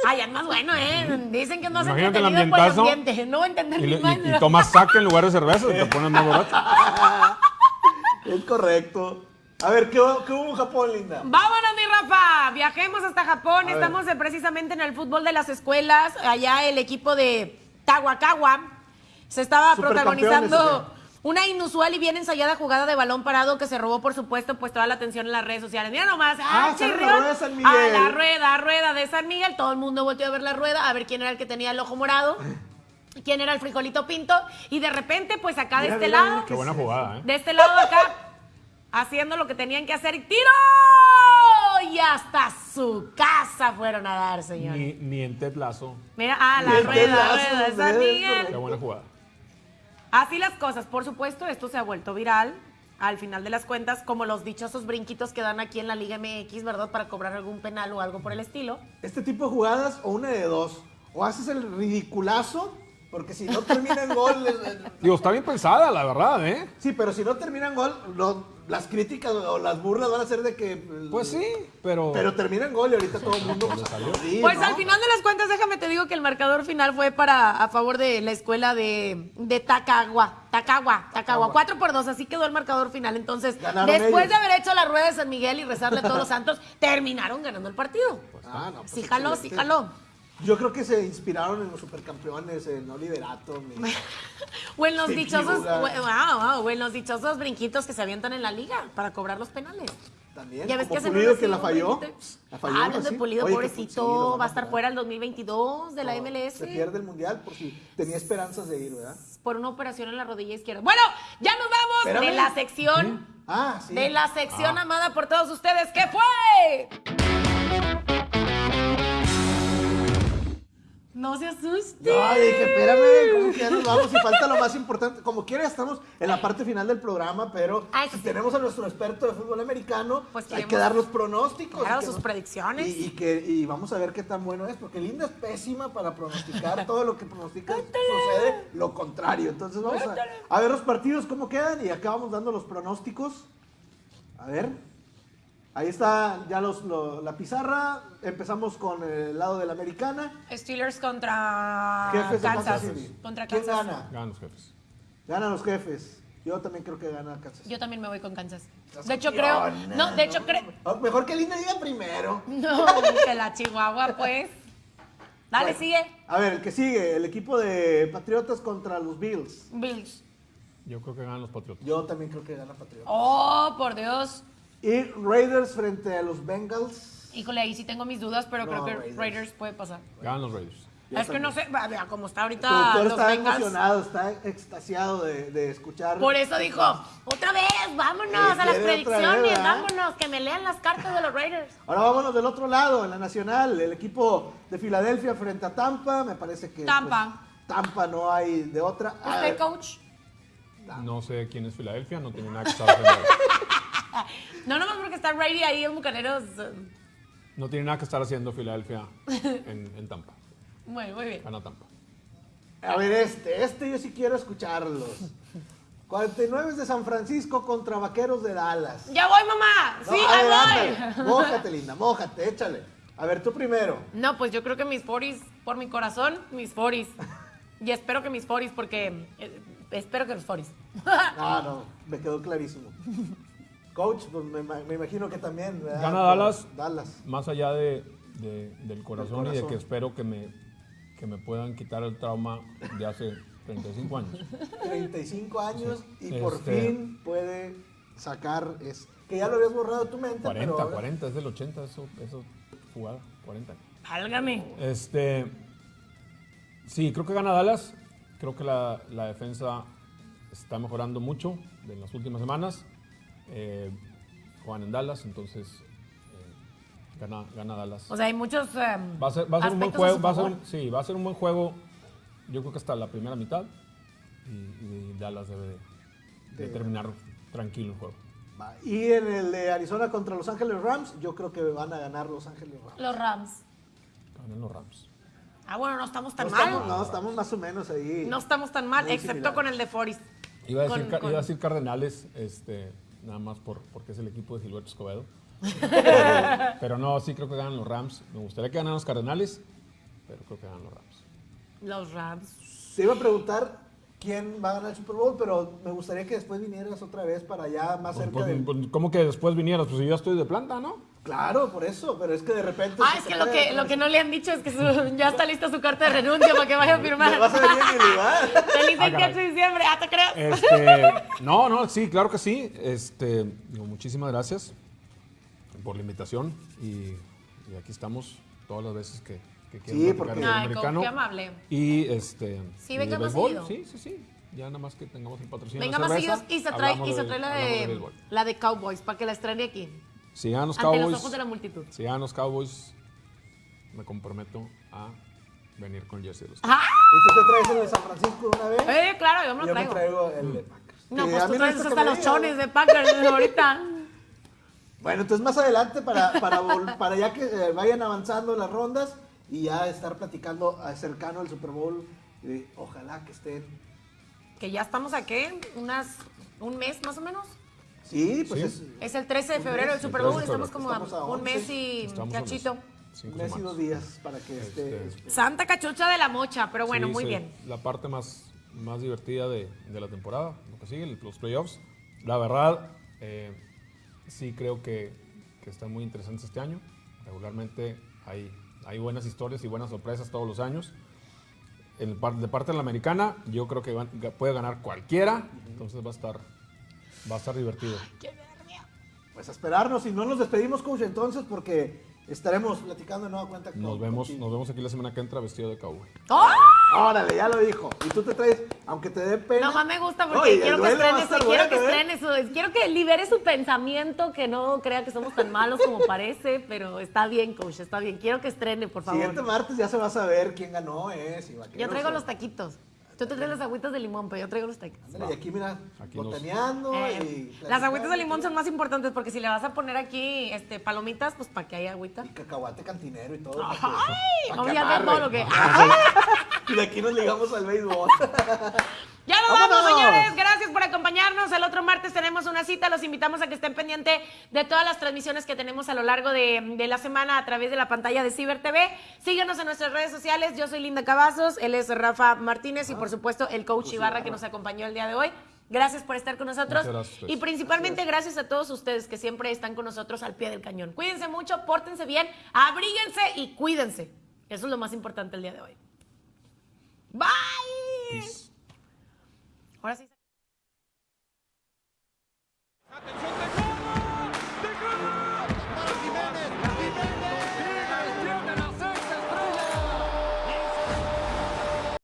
Ay, es más bueno, ¿eh? Dicen que es más Imagínate el entretenido por el ambientazo. ambiente. No va a entender Y, ni más. y- y tomas saque en lugar de cerveza, te pones más barato. Es correcto. A ver, ¿qué, hubo- qué hubo en Japón, linda? Vámonos, mi Rafa. Viajemos hasta Japón. Estamos precisamente en el fútbol de las escuelas. Allá el equipo de Tawakawa se estaba protagonizando ¿o una inusual y bien ensayada jugada de balón parado que se robó, por supuesto, pues toda la atención en las redes sociales. Mira nomás. Ah, sale la rueda de San Miguel. Ah, la rueda, rueda de San Miguel. Todo el mundo volteó a ver la rueda, a ver quién era el que tenía el ojo morado. ¿Quién era el frijolito pinto? Y de repente, pues acá de este mira, lado, Qué buena jugada, ¿eh? de este lado acá, haciendo lo que tenían que hacer y ¡tiro! Y hasta su casa fueron a dar, señor. Ni, ni en Ted Lasso. Mira, ah, la rueda, pedazo, rueda de San. Miguel. Qué buena jugada. Así las cosas, por supuesto, esto se ha vuelto viral. Al final de las cuentas, como los dichosos brinquitos que dan aquí en la Liga MX, ¿verdad? Para cobrar algún penal o algo por el estilo. Este tipo de jugadas, o una de dos. O haces el ridiculazo Porque si no termina en gol, Digo, está bien pensada, la verdad, ¿eh? sí, pero si no termina en gol, no- las críticas o las burlas van a ser de que. Pues sí, pero... Pero termina en gol y ahorita todo el mundo. pues sí, Pues ¿no? al final de las cuentas, déjame te digo que el marcador final fue para a favor de la escuela de, de Tacagua. Tacagua, Tacagua. 4 por 2, así quedó el marcador final. Entonces, Ganaron después ellos. de haber hecho la rueda de San Miguel y rezarle a todos los santos, terminaron ganando el partido. Ah, no, pues sí, jaló, sí, jaló. Yo creo que se inspiraron en los supercampeones, en Oliver Atom. y- O en los dichosos, wow, wow, o en los dichosos brinquitos que se avientan en la liga para cobrar los penales. También. Ya ves como que Pulido que la falló. La falló, Ah, hablando de. Pulido, Oye, pobrecito, va a estar fuera el 2022 de la No, MLS. Se pierde el mundial por si tenía esperanzas de ir, ¿verdad? por una operación en la rodilla izquierda. Bueno, ya nos vamos Espérame. de la sección, Ah, sí. de la sección amada por todos ustedes. ¿Qué fue? No se asuste. No, dije, espérame, ¿cómo que nos vamos? Y falta lo más importante. Como quiera, estamos en la parte final del programa, pero Ay, sí. tenemos a nuestro experto de fútbol americano, Pues hay que dar los pronósticos. Claro, sus nos- predicciones. Y, y que, y vamos a ver qué tan bueno es, porque Linda es pésima para pronosticar. Todo lo que pronostica sucede lo contrario. Entonces vamos a, a ver los partidos, cómo quedan, y acá vamos dando los pronósticos. A ver. Ahí está ya los, lo- la pizarra. Empezamos con el lado de la americana. Steelers contra Jefes de Kansas. Kansas City. Contra ¿Quién Kansas. gana? Ganan los jefes. Ganan los jefes. Yo también creo que gana Kansas. Yo también me voy con Kansas. De hecho, creo. No, de hecho, creo. Oh, Mejor que Linda diga primero. No, que la Chihuahua, pues. Dale, Bueno, sigue. A ver, el que sigue, el equipo de Patriotas contra los Bills. Bills. Yo creo que ganan los Patriotas. Yo también creo que gana Patriotas. Oh, por Dios. Y Raiders frente a los Bengals. Híjole, ahí sí tengo mis dudas, pero No, creo que Raiders. Raiders. puede pasar. Ganan los Raiders. Yo es que no sé, vea cómo está El ahorita productor los está Bengals. emocionado, está extasiado de, de escuchar. Por eso dijo, otra vez, vámonos a las otra vez, predicciones, vámonos, que me lean las cartas de los Raiders. Ahora vámonos del otro lado, en la nacional, el equipo de Filadelfia frente a Tampa, me parece que Tampa. pues, Tampa no hay de otra. ¿Usted, coach? No sé quién es Filadelfia, no tiene nada que haciendo. No, nomás porque está Brady ahí en Bucaneros. No tiene nada que estar haciendo Filadelfia en, en Tampa. Muy, muy bien. Gana Tampa. A ver, este, este yo sí quiero escucharlos. 49 de San Francisco contra Vaqueros de Dallas. ¡Ya voy, mamá! No, ¡Sí, a ver, ahí ándale. voy! Mójate, linda, mójate, échale. A ver, tú primero. No, pues yo creo que mis 40 por mi corazón, mis 40 Y espero que mis 40 porque eh, espero que los 40 No, no, me quedó clarísimo. Coach, pues me, ima- me imagino que también. ¿verdad? Gana Dallas. Dallas. Más allá de, de- del corazón, y de que espero que me, que me puedan quitar el trauma de hace 35 años. 35 años y por Este- fin puede sacar. Es, que ya lo habías borrado de tu mente. 40, pero ahora- 40, es del 80, eso, eso jugada, 40. Válgame. Este, sí, creo que gana Dallas. Creo que la, la defensa está mejorando mucho en las últimas semanas. Eh, juegan en Dallas, entonces eh, gana, gana Dallas. O sea, hay muchos. eh, Va a ser, va a ser un buen a juego. Va a ser, sí, va a ser un buen juego. Yo creo que hasta la primera mitad. Y, y Dallas debe de, de De- terminar tranquilo el juego. Y en el de Arizona contra Los Ángeles Rams, yo creo que van a ganar Los Ángeles Rams. Los Rams. Ganan los Rams. Ah, bueno, no estamos tan no, mal. estamos, no, estamos más o menos ahí. No estamos tan mal, excepto similares. con el de Forest. Iba a decir, Con- Car- con- iba a decir Cardenales, este, nada más por, porque es el equipo de Gilberto Escobedo. pero no, sí creo que ganan los Rams. Me gustaría que ganaran los Cardenales, pero creo que ganan los Rams. Los Rams. Te iba a preguntar quién va a ganar el Super Bowl, pero me gustaría que después vinieras otra vez para allá más cerca Pues, del... pues, ¿Cómo que después vinieras? Pues yo ya estoy de planta, ¿no? Claro, por eso, pero es que de repente... Ah, es que lo que, lo que no le han dicho es que su- ya está lista su carta de renuncia para que vaya a firmar. Vas a venir a mi lugar. Feliz Ah, 28 caray. de diciembre, ah, te creas. Este, no, no, sí, claro que sí. Este, digo, muchísimas gracias por la invitación y, y aquí estamos todas las veces que, que quieran Sí, porque- Ay, americano. qué amable. Y este, Sí, venga más seguido. sí, sí, sí. Ya nada más que tengamos el patrocinio. Venga más seguidos y se trae, y se de- trae la de, la de Cowboys para que la estrene aquí. Si ganan los Ante Cowboys, los ojos de la multitud. si ganan los Cowboys, me comprometo a venir con jersey de los ¡Ah! ¿Y tú te traes el de San Francisco de una vez? Eh, claro, yo me lo Yo me traigo. traigo el de Packers. No, pues tú traes hasta los chones de Packers ahorita. Bueno, entonces más adelante para, para, vol- para ya que eh, vayan avanzando las rondas y ya estar platicando eh, cercano al Super Bowl Y ojalá que estén. Que ya estamos aquí, unas, un mes más o menos. Sí, pues Sí. es Es el 13 de febrero el Super el 13 Bowl, estamos febrero. como a Estamos a un mes 11. y cachito. mes. Cinco un mes y dos días para que esté. Este, Santa cachucha de la mocha, pero bueno, Sí, muy sí, bien. La parte más, más divertida de, de la temporada, lo que sigue, los playoffs. La verdad, eh, sí creo que, que están muy interesantes este año. Regularmente hay, hay buenas historias y buenas sorpresas todos los años. En el par- de parte de la americana, yo creo que van- puede ganar cualquiera, entonces va a estar, va a estar divertido. Pues a esperarnos y no nos despedimos, coach, entonces, porque estaremos platicando de nueva cuenta. Nos con- vemos, contigo. nos vemos aquí la semana que entra vestido de cowboy. ¡Oh! Órale, ya lo dijo. Y tú te traes, aunque te dé pena. No más me gusta porque quiero que duelo va a estrene, estar su, quiero que ¿eh? estrene su, quiero que libere su pensamiento, que no crea que somos tan malos como parece, pero está bien, coach, está bien. Quiero que estrene, por favor. Siguiente martes ya se va a saber quién ganó, ¿eh? Si Yo traigo los taquitos. Tú te traes las agüitas de limón, pero yo traigo los taquitos. Ándale, y aquí, mira, Aquí nos- botaneando Eh, y... las platicando. agüitas de limón son más importantes porque si le vas a poner aquí este, palomitas, pues para que haya agüita. Y cacahuate cantinero y todo. ¡Ay! Vamos a todo lo que. Y de aquí nos ligamos al béisbol. Ya nos vamos, señores. Gracias por acompañarnos. El otro martes tenemos una cita. Los invitamos a que estén pendientes de todas las transmisiones que tenemos a lo largo de, de la semana a través de la pantalla de Ciber TV. Síganos en nuestras redes sociales. Yo soy Linda Cavazos, él es Rafa Martínez y por supuesto el coach Ibarra que nos acompañó el día de hoy. Gracias por estar con nosotros. Ustedes. y principalmente gracias a todos ustedes que siempre están con nosotros al pie del cañón. Cuídense mucho, pórtense bien, abríguense y cuídense. Eso es lo más importante el día de hoy. Bye. Peace. Attention.